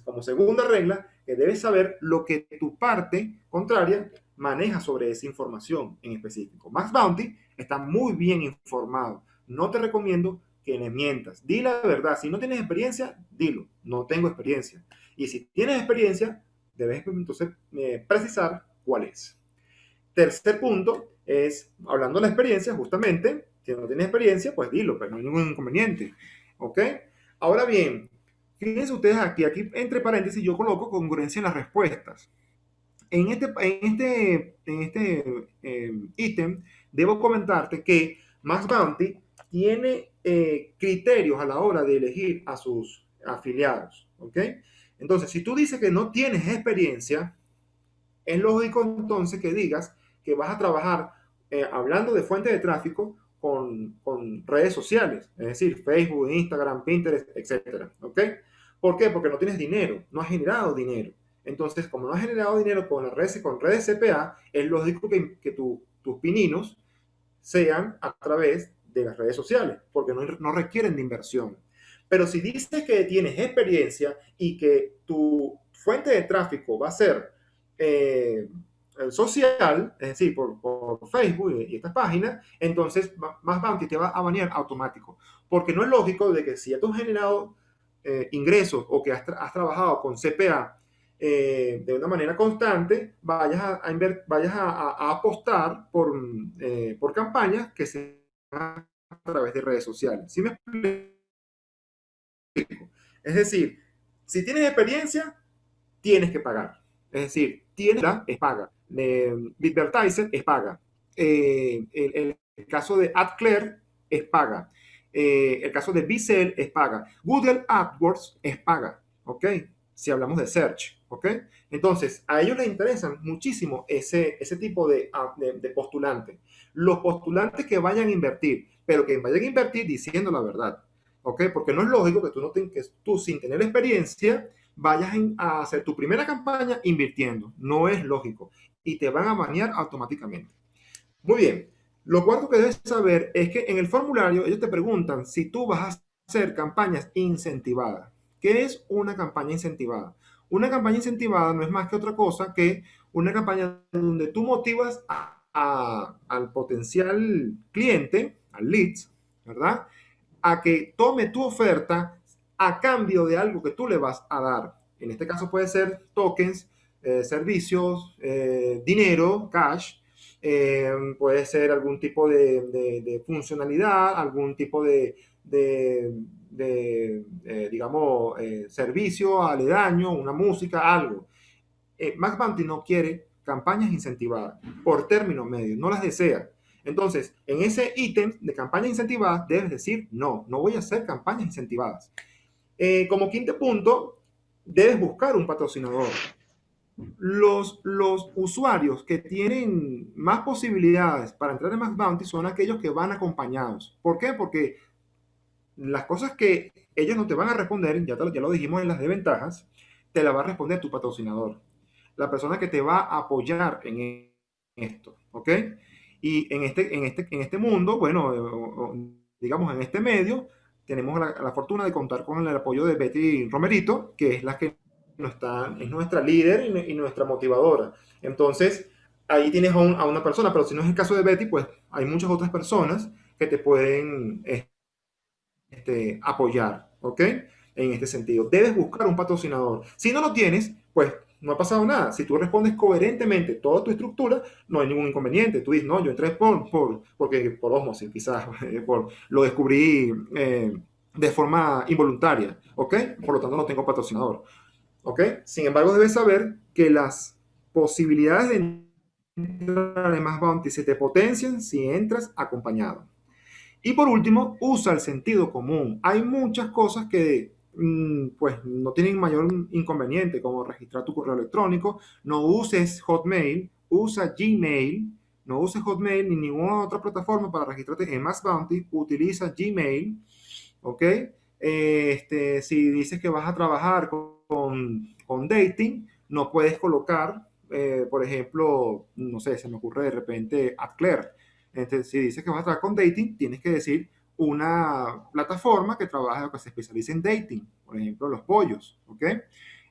como segunda regla, que debes saber lo que tu parte contraria maneja sobre esa información en específico. Max Bounty está muy bien informado. No te recomiendo que le mientas. Di la verdad. Si no tienes experiencia, dilo. No tengo experiencia. Y si tienes experiencia, debes entonces eh, precisar cuál es. Tercer punto es, hablando de la experiencia, justamente, si no tienes experiencia, pues dilo, pero no hay ningún inconveniente. ¿Ok? Ahora bien, Fíjense ustedes aquí, aquí entre paréntesis yo coloco congruencia en las respuestas. En este, en este, en este eh, ítem debo comentarte que Max Bounty tiene eh, criterios a la hora de elegir a sus afiliados. ¿ok? Entonces, si tú dices que no tienes experiencia, es lógico entonces que digas que vas a trabajar eh, hablando de fuente de tráfico con, con, redes sociales, es decir, Facebook, Instagram, Pinterest, etc. ¿Ok? ¿Por qué? Porque no tienes dinero, no has generado dinero. Entonces, como no has generado dinero con las redes, con redes CPA, es lógico que, que tus pininos sean a través de las redes sociales, porque no, no requieren de inversión. Pero si dices que tienes experiencia y que tu fuente de tráfico va a ser eh, social, es decir, por, por, Facebook y estas páginas, entonces más Bounty te va a banear automático. Porque no es lógico de que si ya has generado eh, ingresos o que has, trabajado con CPA eh, de una manera constante, vayas a, vayas a, apostar por, eh, por campañas que se a través de redes sociales. ¿Sí me explico? Es decir, si tienes experiencia, tienes que pagar. Es decir, tienes es paga. Eh, Bitvertiser es paga. Eh, el, caso de AdClaire es paga. Eh, el caso de Bicel es paga. Google AdWords es paga. ¿Ok? Si hablamos de search. ¿Ok? Entonces, a ellos les interesan muchísimo ese, ese tipo de, ah, de, de postulantes. Los postulantes que vayan a invertir, pero que vayan a invertir diciendo la verdad. ¿Ok? Porque no es lógico que tú, no ten, que tú sin tener experiencia vayas a hacer tu primera campaña invirtiendo. No es lógico. Y te van a banear automáticamente. Muy bien. Lo cuarto que debes saber es que en el formulario ellos te preguntan si tú vas a hacer campañas incentivadas. ¿Qué es una campaña incentivada? Una campaña incentivada no es más que otra cosa que una campaña donde tú motivas al potencial cliente, al leads, ¿verdad? A que tome tu oferta a cambio de algo que tú le vas a dar. En este caso puede ser tokens, eh, servicios, eh, dinero, cash, eh, puede ser algún tipo de, funcionalidad, algún tipo de, digamos, servicio aledaño, una música, algo. Max Bounty no quiere campañas incentivadas por término medio, no las desea. Entonces, en ese ítem de campañas incentivadas debes decir, no, no voy a hacer campañas incentivadas. Como quinto punto, debes buscar un patrocinador. Los, los usuarios que tienen más posibilidades para entrar en Max Bounty son aquellos que van acompañados. ¿Por qué? Porque las cosas que ellos no te van a responder, ya, te, ya lo dijimos en las desventajas, te la va a responder tu patrocinador. La persona que te va a apoyar en esto, ¿ok? Y en este, en este, en este mundo, bueno, digamos en este medio, tenemos la, la, fortuna de contar con el apoyo de Betty Romerito, que es la que es nuestra líder y, nuestra motivadora. Entonces, ahí tienes a, una persona, pero si no es el caso de Betty, pues hay muchas otras personas que te pueden este, apoyar, ¿ok? En este sentido. Debes buscar un patrocinador. Si no lo tienes, pues no ha pasado nada. Si tú respondes coherentemente toda tu estructura, no hay ningún inconveniente. Tú dices, no, yo entré por, por, porque, por osmosis, quizás, por, lo descubrí eh, de forma involuntaria, ¿ok? Por lo tanto, no tengo patrocinador, ¿ok? Sin embargo, debes saber que las posibilidades de entrar en más bounty se te potencian si entras acompañado. Y por último, usa el sentido común. Hay muchas cosas que Mm, pues no tienen mayor inconveniente como registrar tu correo electrónico, no uses Hotmail, usa Gmail, no uses Hotmail ni ninguna otra plataforma para registrarte en Max Bounty, utiliza Gmail, ¿ok? Este, si dices que vas a trabajar con, con dating, no puedes colocar, eh, por ejemplo, no sé, se me ocurre de repente AdClaire. Entonces, si dices que vas a trabajar con dating, tienes que decir una plataforma que trabaja o que se especializa en dating, por ejemplo, los pollos, ¿ok?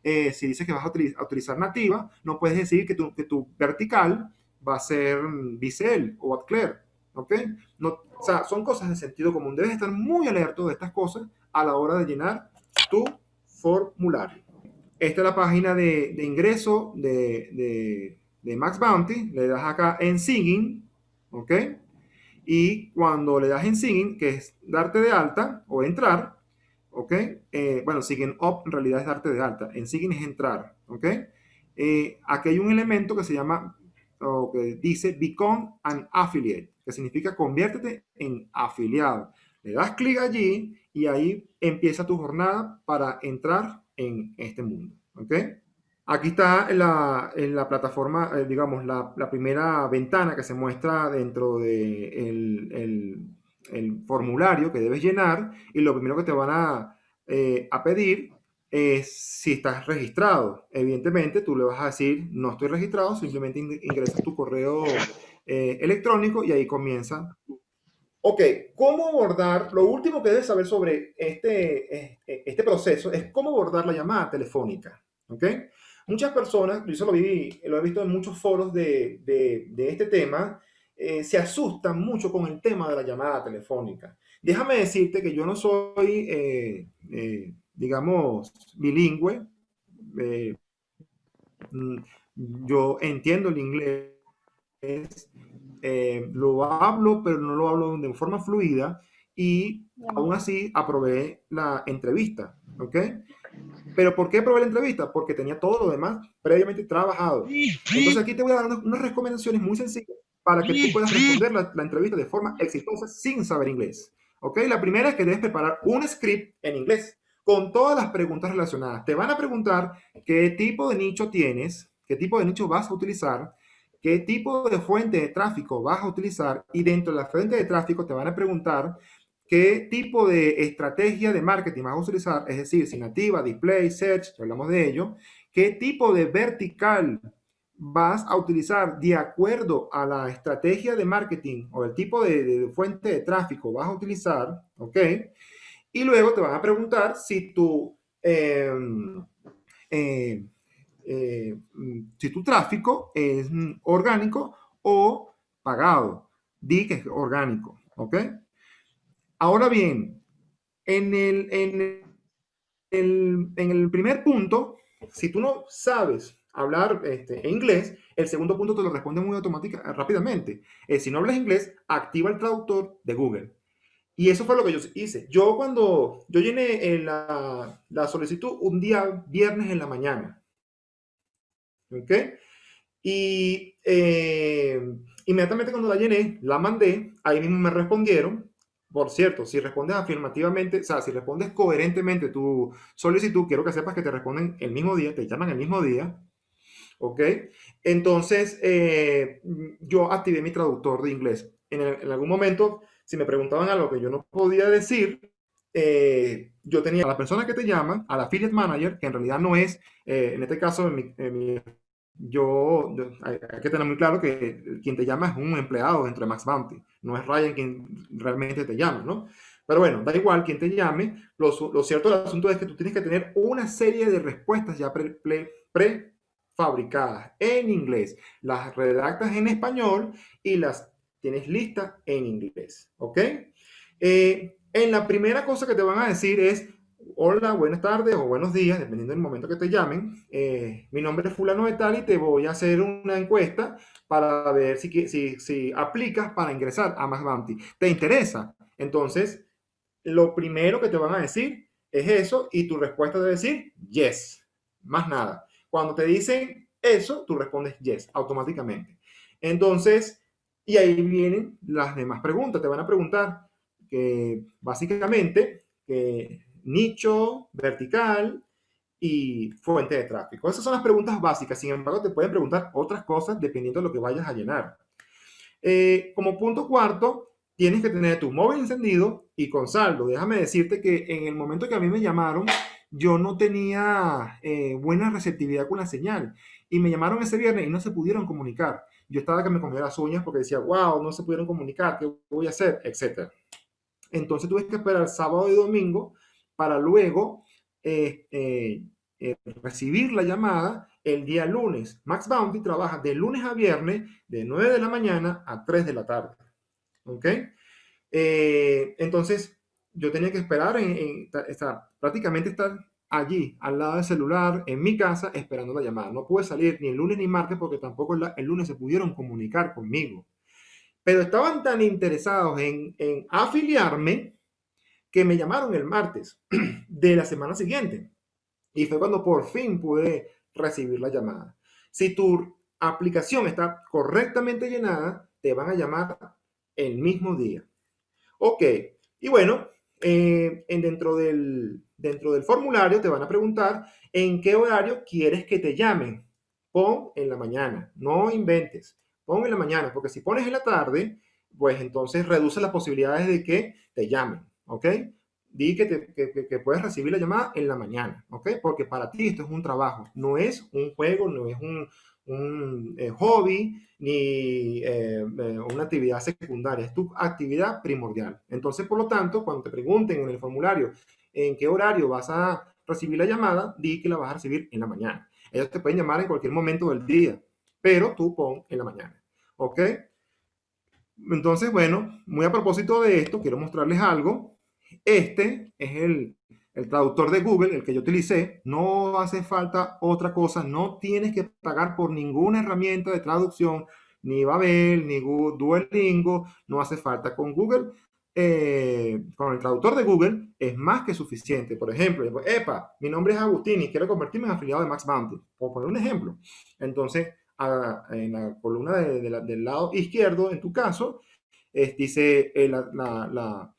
Eh, si dices que vas a, utilizar, nativa, no puedes decir que tu, vertical va a ser Bicel o Adclaire, ¿ok? O sea, son cosas de sentido común. Debes estar muy alerta de estas cosas a la hora de llenar tu formulario. Esta es la página de, ingreso de, Max Bounty. Le das acá en Singing, ¿ok? Y cuando le das en Sign, que es darte de alta o entrar, ¿ok? Eh, bueno, Sign Up en realidad es darte de alta. En Sign es entrar, ¿ok? Eh, aquí hay un elemento que se llama, o que dice Become an Affiliate, que significa conviértete en afiliado. Le das clic allí y ahí empieza tu jornada para entrar en este mundo, ¿ok? Aquí está la, la plataforma, eh, digamos, la, la, primera ventana que se muestra dentro de el, el, el formulario que debes llenar y lo primero que te van a, eh, a pedir es si estás registrado. Evidentemente, tú le vas a decir, no estoy registrado, simplemente ingresas tu correo eh, electrónico y ahí comienza. Ok, ¿cómo abordar? Lo último que debes saber sobre este, este proceso es cómo abordar la llamada telefónica. ¿Ok? Muchas personas, yo lo, vi, lo he visto en muchos foros de, de, de este tema, eh, se asustan mucho con el tema de la llamada telefónica. Déjame decirte que yo no soy, eh, eh, digamos, bilingüe. Mm, yo entiendo el inglés, lo hablo, pero no lo hablo de forma fluida y aún así aprobé la entrevista, ¿ok? Pero ¿por qué probé la entrevista? Porque tenía todo lo demás previamente trabajado. Entonces aquí te voy a dar unas recomendaciones muy sencillas para que tú puedas responder la, la, entrevista de forma exitosa sin saber inglés. ¿Ok? La primera es que debes preparar un script en inglés con todas las preguntas relacionadas. Te van a preguntar qué tipo de nicho tienes, qué tipo de nicho vas a utilizar, qué tipo de fuente de tráfico vas a utilizar y dentro de la fuente de tráfico te van a preguntar qué tipo de estrategia de marketing vas a utilizar, es decir, si nativa, display, search, hablamos de ello, qué tipo de vertical vas a utilizar de acuerdo a la estrategia de marketing o el tipo de, fuente de tráfico vas a utilizar, ¿ok? Y luego te van a preguntar si tu, em, eh, eh, si tu tráfico es orgánico o pagado. Di que es orgánico, ¿ok? Ahora bien, en el, en el, en el primer punto, si tú no sabes hablar este, inglés, el segundo punto te lo responde muy automática, rápidamente. Eh, si no hablas inglés, activa el traductor de Google. Y eso fue lo que yo hice. Yo cuando yo llené la, la solicitud un día viernes en la mañana. ¿Ok? Y eh, inmediatamente cuando la llené, la mandé, ahí mismo me respondieron. Por cierto, si respondes afirmativamente, o sea, si respondes coherentemente tu solicitud, quiero que sepas que te responden el mismo día, te llaman el mismo día. ¿ok? Entonces, eh, yo activé mi traductor de inglés. En, algún momento, si me preguntaban algo que yo no podía decir, eh, yo tenía a la persona que te llama, al affiliate manager, que en realidad no es, eh, en este caso, yo, hay, que tener muy claro que quien te llama es un empleado dentro de Max Bounty, no es Ryan quien realmente te llama, ¿no? Pero bueno, da igual quien te llame, lo, lo cierto del asunto es que tú tienes que tener una serie de respuestas ya pre, pre en inglés, las redactas en español y las tienes listas en inglés, ¿ok? Eh, en la primera cosa que te van a decir es, hola, buenas tardes o buenos días, dependiendo del momento que te llamen. Eh, mi nombre es fulano de tal y te voy a hacer una encuesta para ver si, si, si aplicas para ingresar a Max Bounty. ¿Te interesa? Entonces, lo primero que te van a decir es eso y tu respuesta debe decir yes, más nada. Cuando te dicen eso, tú respondes yes, automáticamente. Entonces, y ahí vienen las demás preguntas. Te van a preguntar que básicamente nicho, vertical y fuente de tráfico. Esas son las preguntas básicas. Sin embargo, te pueden preguntar otras cosas dependiendo de lo que vayas a llenar. Eh, como punto cuarto, tienes que tener tu móvil encendido y con saldo. Déjame decirte que en el momento que a mí me llamaron, yo no tenía eh, buena receptividad con la señal. Y me llamaron ese viernes y no se pudieron comunicar. Yo estaba que me comía las uñas porque decía, wow, no se pudieron comunicar, ¿qué voy a hacer? Etcétera. Entonces tuve que esperar sábado y domingo para luego eh, eh, recibir la llamada el día lunes. Max Bounty trabaja de lunes a viernes de 9 de la mañana a 3 de la tarde. ¿Ok? entonces, yo tenía que esperar, estar, prácticamente estar allí, al lado del celular, en mi casa, esperando la llamada. No pude salir ni el lunes ni martes porque tampoco el, lunes se pudieron comunicar conmigo. Pero estaban tan interesados en, en afiliarme que me llamaron el martes de la semana siguiente. Y fue cuando por fin pude recibir la llamada. Si tu aplicación está correctamente llenada, te van a llamar el mismo día. Ok, y bueno, eh, en dentro, del, dentro del formulario te van a preguntar en qué horario quieres que te llamen. Pon en la mañana, no inventes. Pon en la mañana, porque si pones en la tarde, pues entonces reduce las posibilidades de que te llamen, ¿ok? Di que, puedes recibir la llamada en la mañana, ¿ok? Porque para ti esto es un trabajo, no es un juego, no es un, eh, hobby ni eh, eh, una actividad secundaria, es tu actividad primordial. Entonces, por lo tanto, cuando te pregunten en el formulario en qué horario vas a recibir la llamada, di que la vas a recibir en la mañana. Ellos te pueden llamar en cualquier momento del día, pero tú pon en la mañana, ¿ok? Entonces, bueno, muy a propósito de esto, quiero mostrarles algo. Este es el, traductor de Google, el que yo utilicé. No hace falta otra cosa, no tienes que pagar por ninguna herramienta de traducción, ni Babel, ni Duolingo, no hace falta. Con Google, eh, con el traductor de Google, es más que suficiente. Por ejemplo, epa, mi nombre es Agustín y quiero convertirme en afiliado de Max Bounty, por poner un ejemplo. Entonces, en la columna del lado izquierdo, en tu caso, dice eh, la,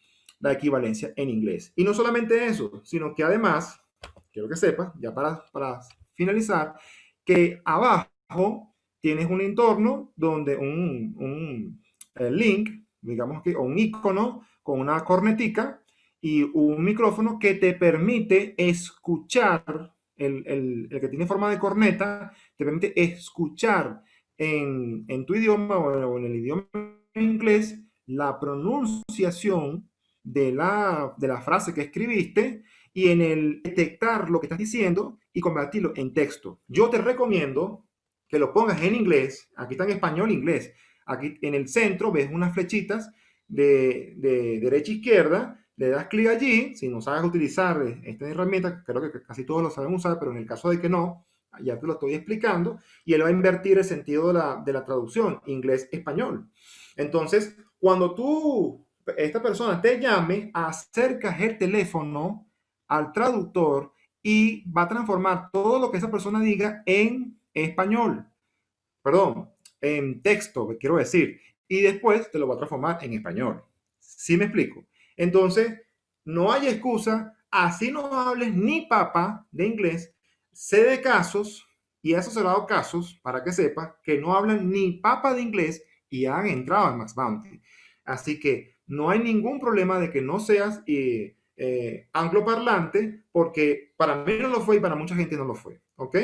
equivalencia en inglés. Y no solamente eso, sino que además, quiero que sepas, ya para, para finalizar, que abajo tienes un entorno donde un, un link, digamos que, o un icono con una cornetica y un micrófono que te permite escuchar el, que tiene forma de corneta, te permite escuchar en, tu idioma o en el idioma inglés la pronunciación de la, de la frase que escribiste y en el detectar lo que estás diciendo y convertirlo en texto. Yo te recomiendo que lo pongas en inglés, aquí está en español, inglés. Aquí en el centro ves unas flechitas de, de derecha a izquierda le das clic allí, si no sabes utilizar esta herramienta, creo que casi todos lo saben usar, pero en el caso de que no, ya te lo estoy explicando, y él va a invertir el sentido de la, de la traducción, inglés-español. Entonces, cuando tú, esta persona te llame, acercas el teléfono al traductor y va a transformar todo lo que esa persona diga en español. Perdón, en texto, quiero decir. Y después te lo va a transformar en español. ¿Sí me explico? Entonces, no hay excusa, así no hables ni papa de inglés, sé de casos, y eso se dado casos, para que sepa, que no hablan ni papa de inglés y han entrado en Max Bounty. Así que no hay ningún problema de que no seas eh, eh, angloparlante, porque para mí no lo fue y para mucha gente no lo fue, ¿ok?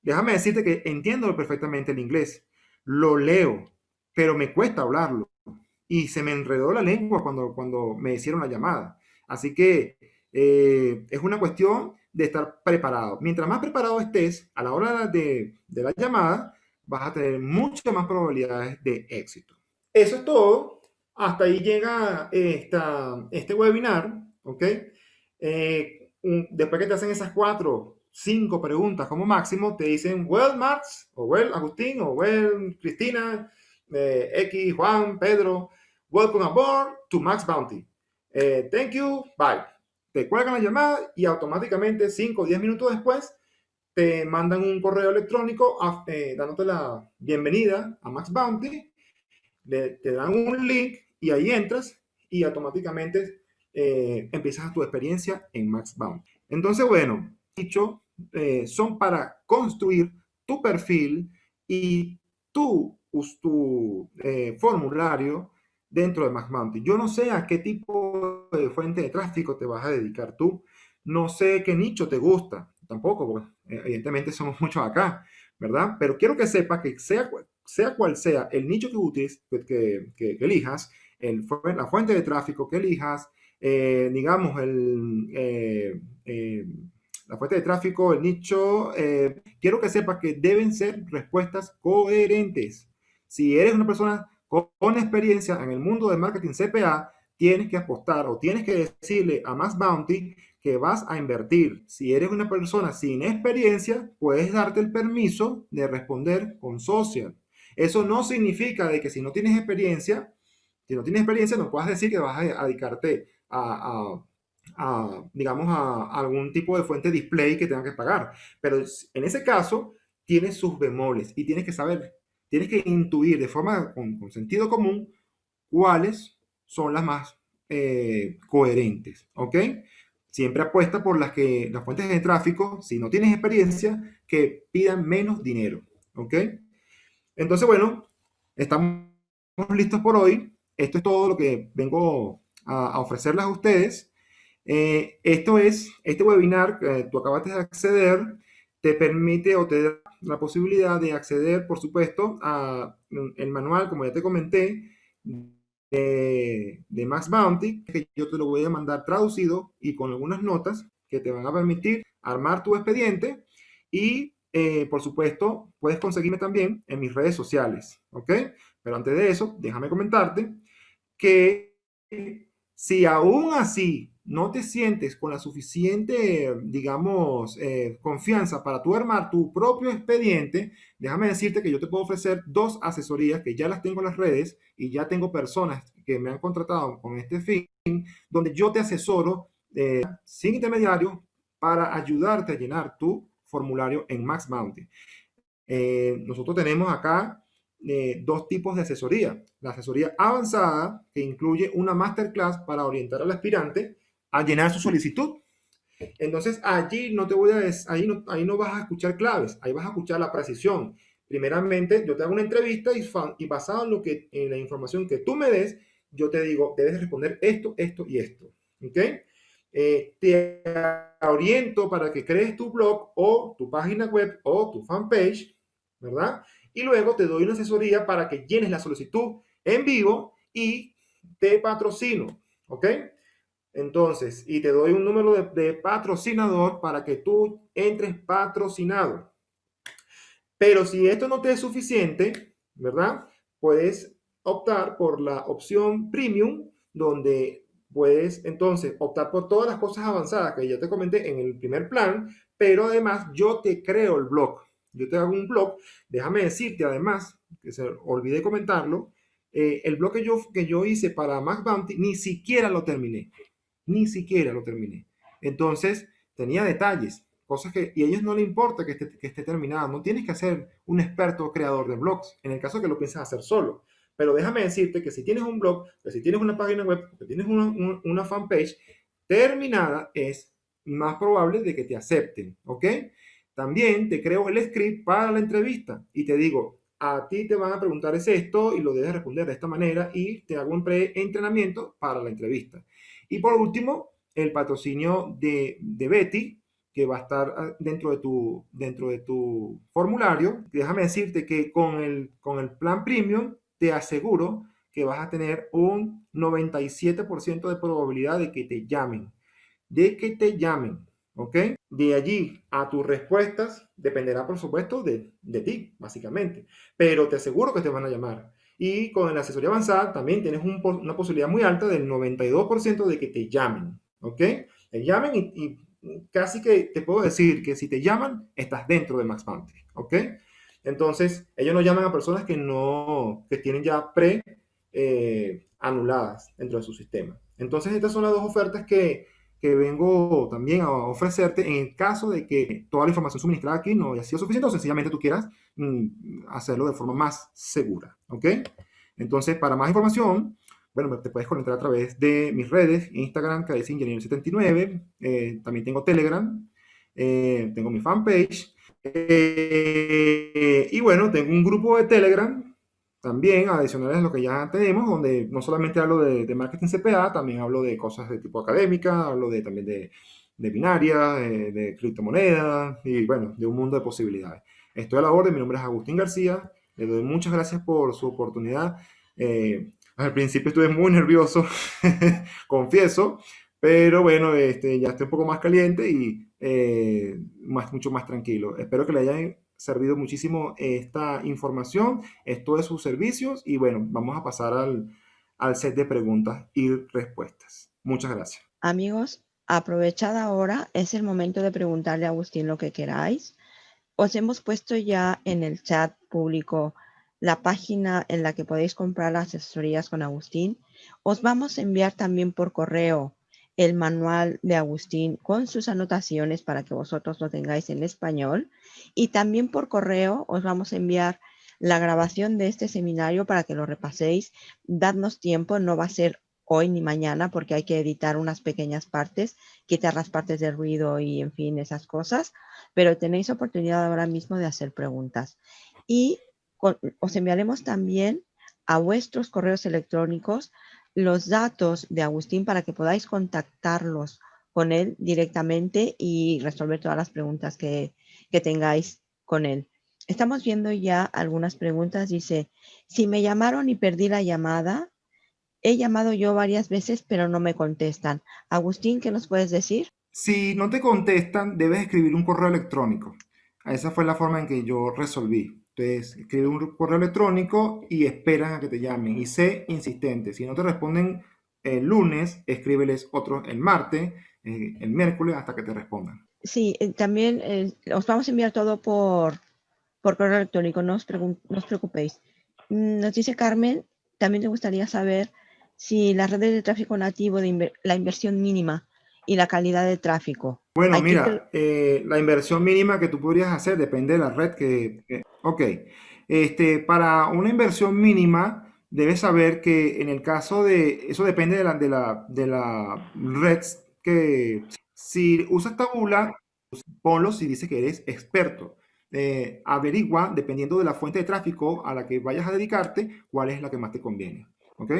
Déjame decirte que entiendo perfectamente el inglés, lo leo, pero me cuesta hablarlo y se me enredó la lengua cuando, cuando me hicieron la llamada. Así que eh, es una cuestión de estar preparado. Mientras más preparado estés a la hora de, de la llamada, vas a tener muchas más probabilidades de éxito. Eso es todo. Hasta ahí llega esta, este webinar, ¿ok? Eh, después que te hacen esas cuatro, cinco preguntas como máximo, te dicen, well, Max, o well, Agustín, o well, Cristina, eh, X, Juan, Pedro, Welcome aboard to Max Bounty. Eh, thank you, bye. Te cuelgan la llamada y automáticamente 5 o 10 minutos después te mandan un correo electrónico eh, dándote la bienvenida a Max Bounty. te dan un link y ahí entras y automáticamente eh, empiezas tu experiencia en Max Bounty. Entonces, bueno, dicho, son para construir tu perfil y tu, tu formulario dentro de Max Yo no sé a qué tipo de fuente de tráfico te vas a dedicar tú. No sé qué nicho te gusta. Tampoco, porque eh, evidentemente somos muchos acá, ¿verdad? Pero quiero que sepas que sea, sea cual sea el nicho que, utilices, que, que, elijas, el, la fuente de tráfico que elijas, eh, digamos, el, eh, la fuente de tráfico, el nicho, quiero que sepas que deben ser respuestas coherentes. Si eres una persona con experiencia en el mundo del marketing CPA, tienes que apostar o tienes que decirle a Max Bounty que vas a invertir. Si eres una persona sin experiencia, puedes darte el permiso de responder con social. Eso no significa de que si no tienes experiencia, si no tienes experiencia, no puedas decir que vas a dedicarte a, digamos, a algún tipo de fuente display que tengan que pagar. Pero en ese caso, tienes sus bemoles y tienes que saber tienes que intuir de forma con, sentido común cuáles son las más eh, coherentes, ¿ok? Siempre apuesta por las que las fuentes de tráfico, si no tienes experiencia, que pidan menos dinero, ¿ok? Entonces, bueno, estamos listos por hoy. esto es todo lo que vengo a, ofrecerles a ustedes. Eh, esto es, este webinar que tú acabaste de acceder, te permite o te da la posibilidad de acceder, por supuesto, a el manual, como ya te comenté, de, Max Bounty, que yo te lo voy a mandar traducido y con algunas notas que te van a permitir armar tu expediente y, eh, por supuesto, puedes conseguirme también en mis redes sociales, ¿ok? Pero antes de eso, déjame comentarte que si aún así no te sientes con la suficiente, digamos, eh, confianza para tú armar tu propio expediente, déjame decirte que yo te puedo ofrecer dos asesorías que ya las tengo en las redes y ya tengo personas que me han contratado con este fin, donde yo te asesoro eh, sin intermediario para ayudarte a llenar tu formulario en Max Bounty. Eh, nosotros tenemos acá dos tipos de asesoría. La asesoría avanzada, que incluye una masterclass para orientar al aspirante a llenar su solicitud. Entonces, allí no te voy a ahí no, ahí no vas a escuchar claves, ahí vas a escuchar la precisión. Primeramente, yo te hago una entrevista y, basado en, lo que, en la información que tú me des, yo te digo, debes responder esto, esto y esto. ¿Ok? Eh, te oriento para que crees tu blog o tu página web o tu fanpage, ¿verdad? Y luego te doy una asesoría para que llenes la solicitud en vivo y te patrocino, ¿ok? Entonces, y te doy un número de, patrocinador para que tú entres patrocinado. Pero si esto no te es suficiente, ¿verdad? Puedes optar por la opción premium, donde puedes entonces optar por todas las cosas avanzadas que ya te comenté en el primer plan, pero además yo te creo el blog. Yo te hago un blog. Déjame decirte además, que se olvidé comentarlo, eh, el blog que yo, que yo hice para Max Bounty ni siquiera lo terminé ni siquiera lo terminé. Entonces, tenía detalles, cosas que, y a ellos no le importa que esté, que esté terminado, no tienes que ser un experto creador de blogs, en el caso que lo pienses hacer solo. Pero déjame decirte que si tienes un blog, si tienes una página web, que tienes una, una, fanpage terminada, es más probable de que te acepten, ¿ok? También te creo el script para la entrevista y te digo, a ti te van a preguntar es esto y lo debes responder de esta manera y te hago un pre-entrenamiento para la entrevista. Y por último, el patrocinio de, Betty, que va a estar ah, dentro de tu, dentro de tu formulario. Déjame decirte que con el, con el plan premium te aseguro que vas a tener un 97% de probabilidad de que te llamen. De que te llamen, ¿ok? De allí a tus respuestas dependerá, por supuesto, de, de ti, básicamente. Pero te aseguro que te van a llamar. Y con la asesoría avanzada también tienes una posibilidad muy alta del 92% de que te llamen, ¿ok? Te llamen y, casi que te puedo decir que si te llaman, estás dentro de Max ¿ok? Entonces, ellos no llaman a personas que no, que tienen ya pre eh, anuladas dentro de su sistema. Entonces, estas son las dos ofertas que, que vengo también a ofrecerte en el caso de que toda la información suministrada aquí no haya sido suficiente o sencillamente tú quieras mm, hacerlo de forma más segura, ¿ok? Entonces, para más información, bueno, te puedes conectar a través de mis redes, Instagram, que es Ingeniero79, eh, también tengo Telegram, eh, tengo mi fanpage, eh, y bueno, tengo un grupo de Telegram también adicionales a lo que ya tenemos, donde no solamente hablo de, marketing CPA, también hablo de cosas de tipo académica, hablo de, también de, de binaria, de, criptomonedas y bueno, de un mundo de posibilidades. Estoy a la orden, mi nombre es Agustín García, le doy muchas gracias por su oportunidad. Eh, al principio estuve muy nervioso, confieso, pero bueno, este, ya estoy un poco más caliente y eh, más, mucho más tranquilo. Espero que le hayan servido muchísimo esta información, esto de sus servicios y bueno, vamos a pasar al, al set de preguntas y respuestas. Muchas gracias. Amigos, aprovechad ahora, es el momento de preguntarle a Agustín lo que queráis. Os hemos puesto ya en el chat público la página en la que podéis comprar las asesorías con Agustín. Os vamos a enviar también por correo el manual de Agustín con sus anotaciones para que vosotros lo tengáis en español. Y también por correo os vamos a enviar la grabación de este seminario para que lo repaséis. Dadnos tiempo, no va a ser hoy ni mañana porque hay que editar unas pequeñas partes, quitar las partes de ruido y en fin esas cosas, pero tenéis oportunidad ahora mismo de hacer preguntas. Y os enviaremos también a vuestros correos electrónicos los datos de Agustín para que podáis contactarlos con él directamente y resolver todas las preguntas que, que tengáis con él. Estamos viendo ya algunas preguntas. Dice, si me llamaron y perdí la llamada, he llamado yo varias veces, pero no me contestan. Agustín, ¿qué nos puedes decir? Si no te contestan, debes escribir un correo electrónico. Esa fue la forma en que yo resolví. Entonces, escribe un correo electrónico y esperan a que te llamen. Y sé insistente. Si no te responden el lunes, escríbeles otro el martes, eh, el miércoles, hasta que te respondan. Sí, eh, también eh, os vamos a enviar todo por, por correo electrónico, no os, no os preocupéis. Mm, nos dice Carmen, también te gustaría saber si las redes de tráfico nativo, de la inversión mínima y la calidad de tráfico. Bueno, mira, eh, la inversión mínima que tú podrías hacer depende de la red que... ok, este, para una inversión mínima debes saber que en el caso de... Eso depende de la, de la, de la red que... Si usas tabula, ponlo si dice que eres experto. Eh, averigua, dependiendo de la fuente de tráfico a la que vayas a dedicarte, cuál es la que más te conviene. ¿Ok?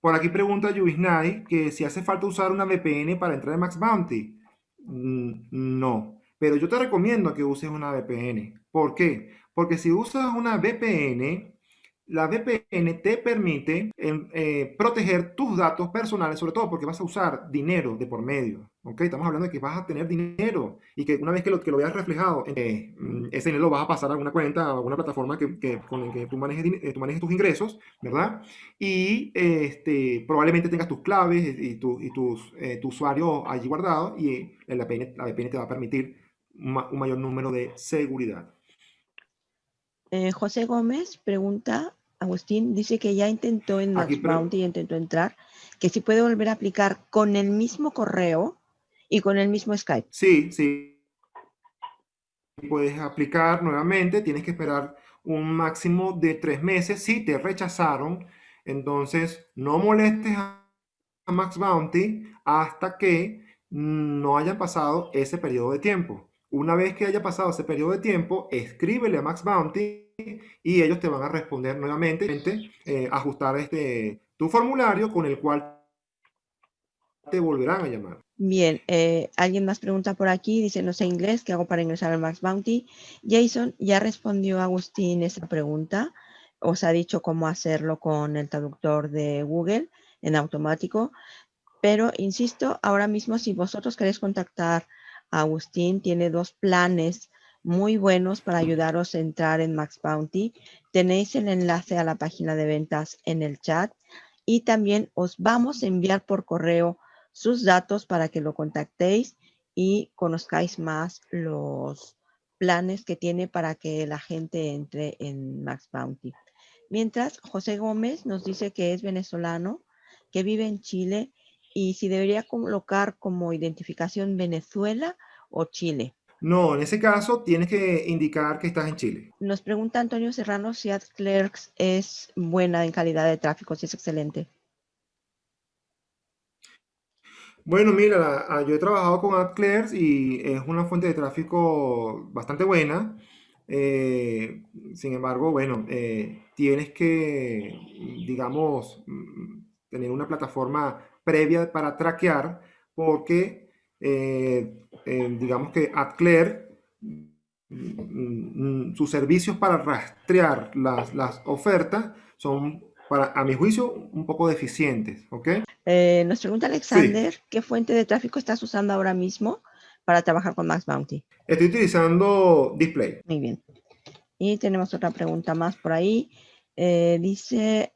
Por aquí pregunta Yuvisnai que si hace falta usar una VPN para entrar en Max Bounty. Mm, no, pero yo te recomiendo que uses una VPN. ¿Por qué? Porque si usas una VPN, la VPN te permite em, eh, proteger tus datos personales, sobre todo porque vas a usar dinero de por medio. ¿Ok? Estamos hablando de que vas a tener dinero y que una vez que lo, que lo veas reflejado, eh, ese dinero lo vas a pasar a alguna cuenta, a alguna plataforma que, con la que tú manejes, eh, tú manejes, tus ingresos, ¿verdad? Y este, probablemente tengas tus claves y, tu, y tus, tu usuario allí guardado y la VPN, la VPN te va a permitir un, mayor número de seguridad. José Gómez pregunta Agustín dice que ya intentó en Bounty, intentó entrar, que si puede volver a aplicar con el mismo correo y con el mismo Skype. Sí, sí. Puedes aplicar nuevamente, tienes que esperar un máximo de tres meses. Si te rechazaron, entonces no molestes a Max Bounty hasta que no haya pasado ese periodo de tiempo. Una vez que haya pasado ese periodo de tiempo, escríbele a Max Bounty y ellos te van a responder nuevamente, eh, ajustar este, tu formulario con el cual te volverán a llamar. Bien, eh, alguien más pregunta por aquí, dice no sé inglés, ¿qué hago para ingresar al Max Bounty? Jason ya respondió a Agustín esa pregunta, os ha dicho cómo hacerlo con el traductor de Google en automático, pero insisto, ahora mismo si vosotros queréis contactar Agustín tiene dos planes muy buenos para ayudaros a entrar en Max Bounty. Tenéis el enlace a la página de ventas en el chat y también os vamos a enviar por correo sus datos para que lo contactéis y conozcáis más los planes que tiene para que la gente entre en Max Bounty. Mientras, José Gómez nos dice que es venezolano, que vive en Chile y si debería colocar como identificación Venezuela o Chile. No, en ese caso tienes que indicar que estás en Chile. Nos pregunta Antonio Serrano si AdClerks es buena en calidad de tráfico, si es excelente. Bueno, mira, ah, yo he trabajado con AdClerks y es una fuente de tráfico bastante buena. Eh, sin embargo, bueno, eh, tienes que, digamos, mm, tener una plataforma previa para traquear, porque eh, digamos que AdClaire, mm, sus servicios para rastrear las, las, ofertas son, para, a mi juicio, un poco deficientes. ¿ok? Eh, nos pregunta Alexander, ¿qué fuente de tráfico estás usando ahora mismo para trabajar con Max Bounty? Estoy utilizando Display. Muy bien. Y tenemos otra pregunta más por ahí. dice,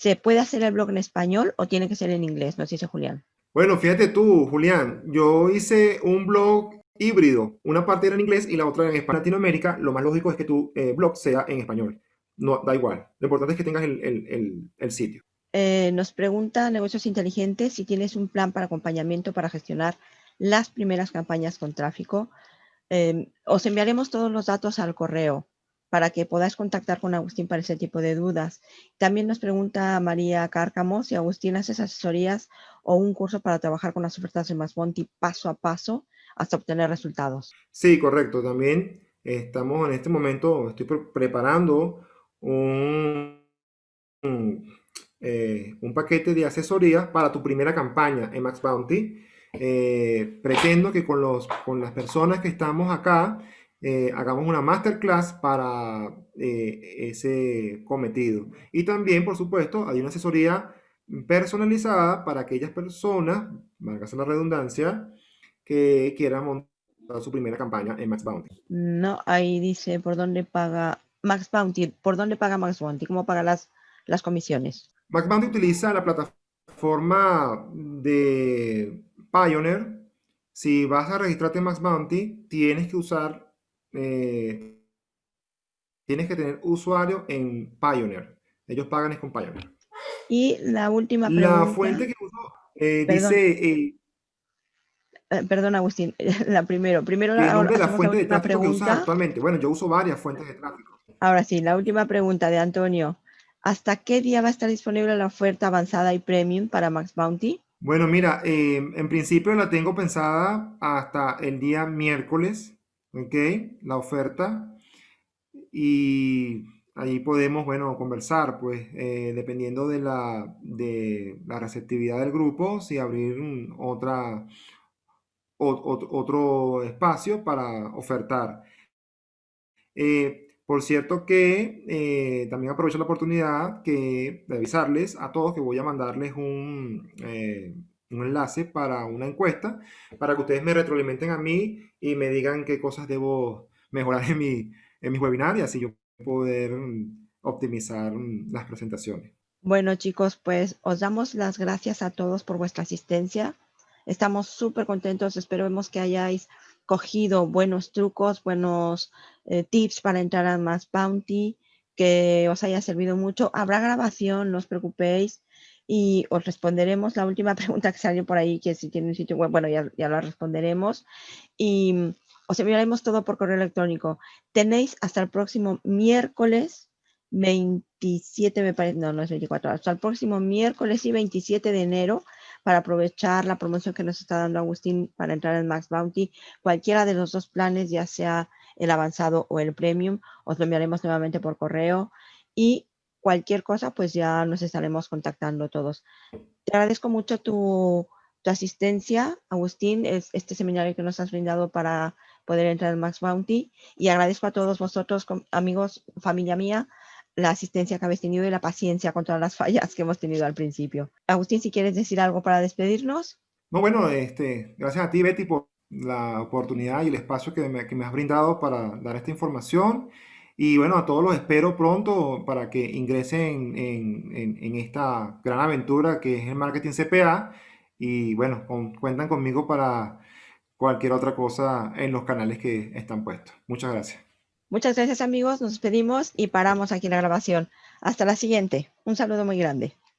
¿Se puede hacer el blog en español o tiene que ser en inglés? Nos dice Julián. Bueno, fíjate tú, Julián, yo hice un blog híbrido. Una parte era en inglés y la otra en español. Latinoamérica, lo más lógico es que tu eh, blog sea en español. No, da igual. Lo importante es que tengas el, sitio. Eh, nos pregunta Negocios Inteligentes si tienes un plan para acompañamiento para gestionar las primeras campañas con tráfico. Eh, os enviaremos todos los datos al correo para que podáis contactar con Agustín para ese tipo de dudas. También nos pregunta María Cárcamo si Agustín hace asesorías o un curso para trabajar con las ofertas de Masbonti paso a paso hasta obtener resultados. Sí, correcto. También estamos en este momento, estoy preparando un eh, un paquete de asesoría para tu primera campaña en Max Bounty. Eh, pretendo que con, los, con las personas que estamos acá eh, hagamos una masterclass para ese cometido. Y también, por supuesto, hay una asesoría personalizada para aquellas personas, valga la redundancia, que quieran montar su primera campaña en Max Bounty. No, ahí dice por dónde paga Max Bounty, por dónde paga Max Bounty, cómo paga las, las comisiones. Max Bounty utiliza la plataforma de Pioneer. Si vas a registrarte en Max Bounty, tienes que usar, eh, tienes que tener usuario en Pioneer. Ellos pagan es con Pioneer. Y la última pregunta. La fuente que uso eh, dice... Eh, perdón, Agustín, la primero. Primero la fuente de tráfico que usas actualmente. Bueno, yo uso varias fuentes de tráfico. Ahora sí, la última pregunta de Antonio. ¿Hasta qué día va a estar disponible la oferta avanzada y premium para Max Bounty? Bueno, mira, em, en principio la tengo pensada hasta el día miércoles, ¿ok? La oferta. Y ahí podemos, bueno, conversar, pues, eh, dependiendo de la, de la receptividad del grupo, si abrir otra, otro espacio para ofertar. Eh, por cierto que eh, también aprovecho la oportunidad que, de avisarles a todos que voy a mandarles un, eh, un enlace para una encuesta para que ustedes me retroalimenten a mí y me digan qué cosas debo mejorar en mi, en mis webinars y así yo poder mm, optimizar mm, las presentaciones. Bueno chicos, pues os damos las gracias a todos por vuestra asistencia. Estamos súper contentos, esperemos que hayáis cogido buenos trucos, buenos eh, tips para entrar a Más Bounty, que os haya servido mucho. Habrá grabación, no os preocupéis y os responderemos la última pregunta que salió por ahí, que si tiene un sitio web, bueno, ya, ya la responderemos. Y mm, os enviaremos todo por correo electrónico. Tenéis hasta el próximo miércoles 27, me parece, no, no es 24, hasta el próximo miércoles y 27 de enero para aprovechar la promoción que nos está dando Agustín para entrar en Max Bounty. Cualquiera de los dos planes, ya sea el avanzado o el premium, os lo enviaremos nuevamente por correo y cualquier cosa, pues ya nos estaremos contactando todos. Te agradezco mucho tu, asistencia, Agustín, es este seminario que nos has brindado para poder entrar en Max Bounty y agradezco a todos vosotros, amigos, familia mía, la asistencia que habéis tenido y la paciencia con todas las fallas que hemos tenido al principio. Agustín, si quieres decir algo para despedirnos. No, bueno, este, gracias a ti, Betty, por la oportunidad y el espacio que me, que me has brindado para dar esta información. Y bueno, a todos los espero pronto para que ingresen en, en, en esta gran aventura que es el marketing CPA. Y bueno, cuentan conmigo para cualquier otra cosa en los canales que están puestos. Muchas gracias. Muchas gracias amigos, nos despedimos y paramos aquí la grabación. Hasta la siguiente. Un saludo muy grande.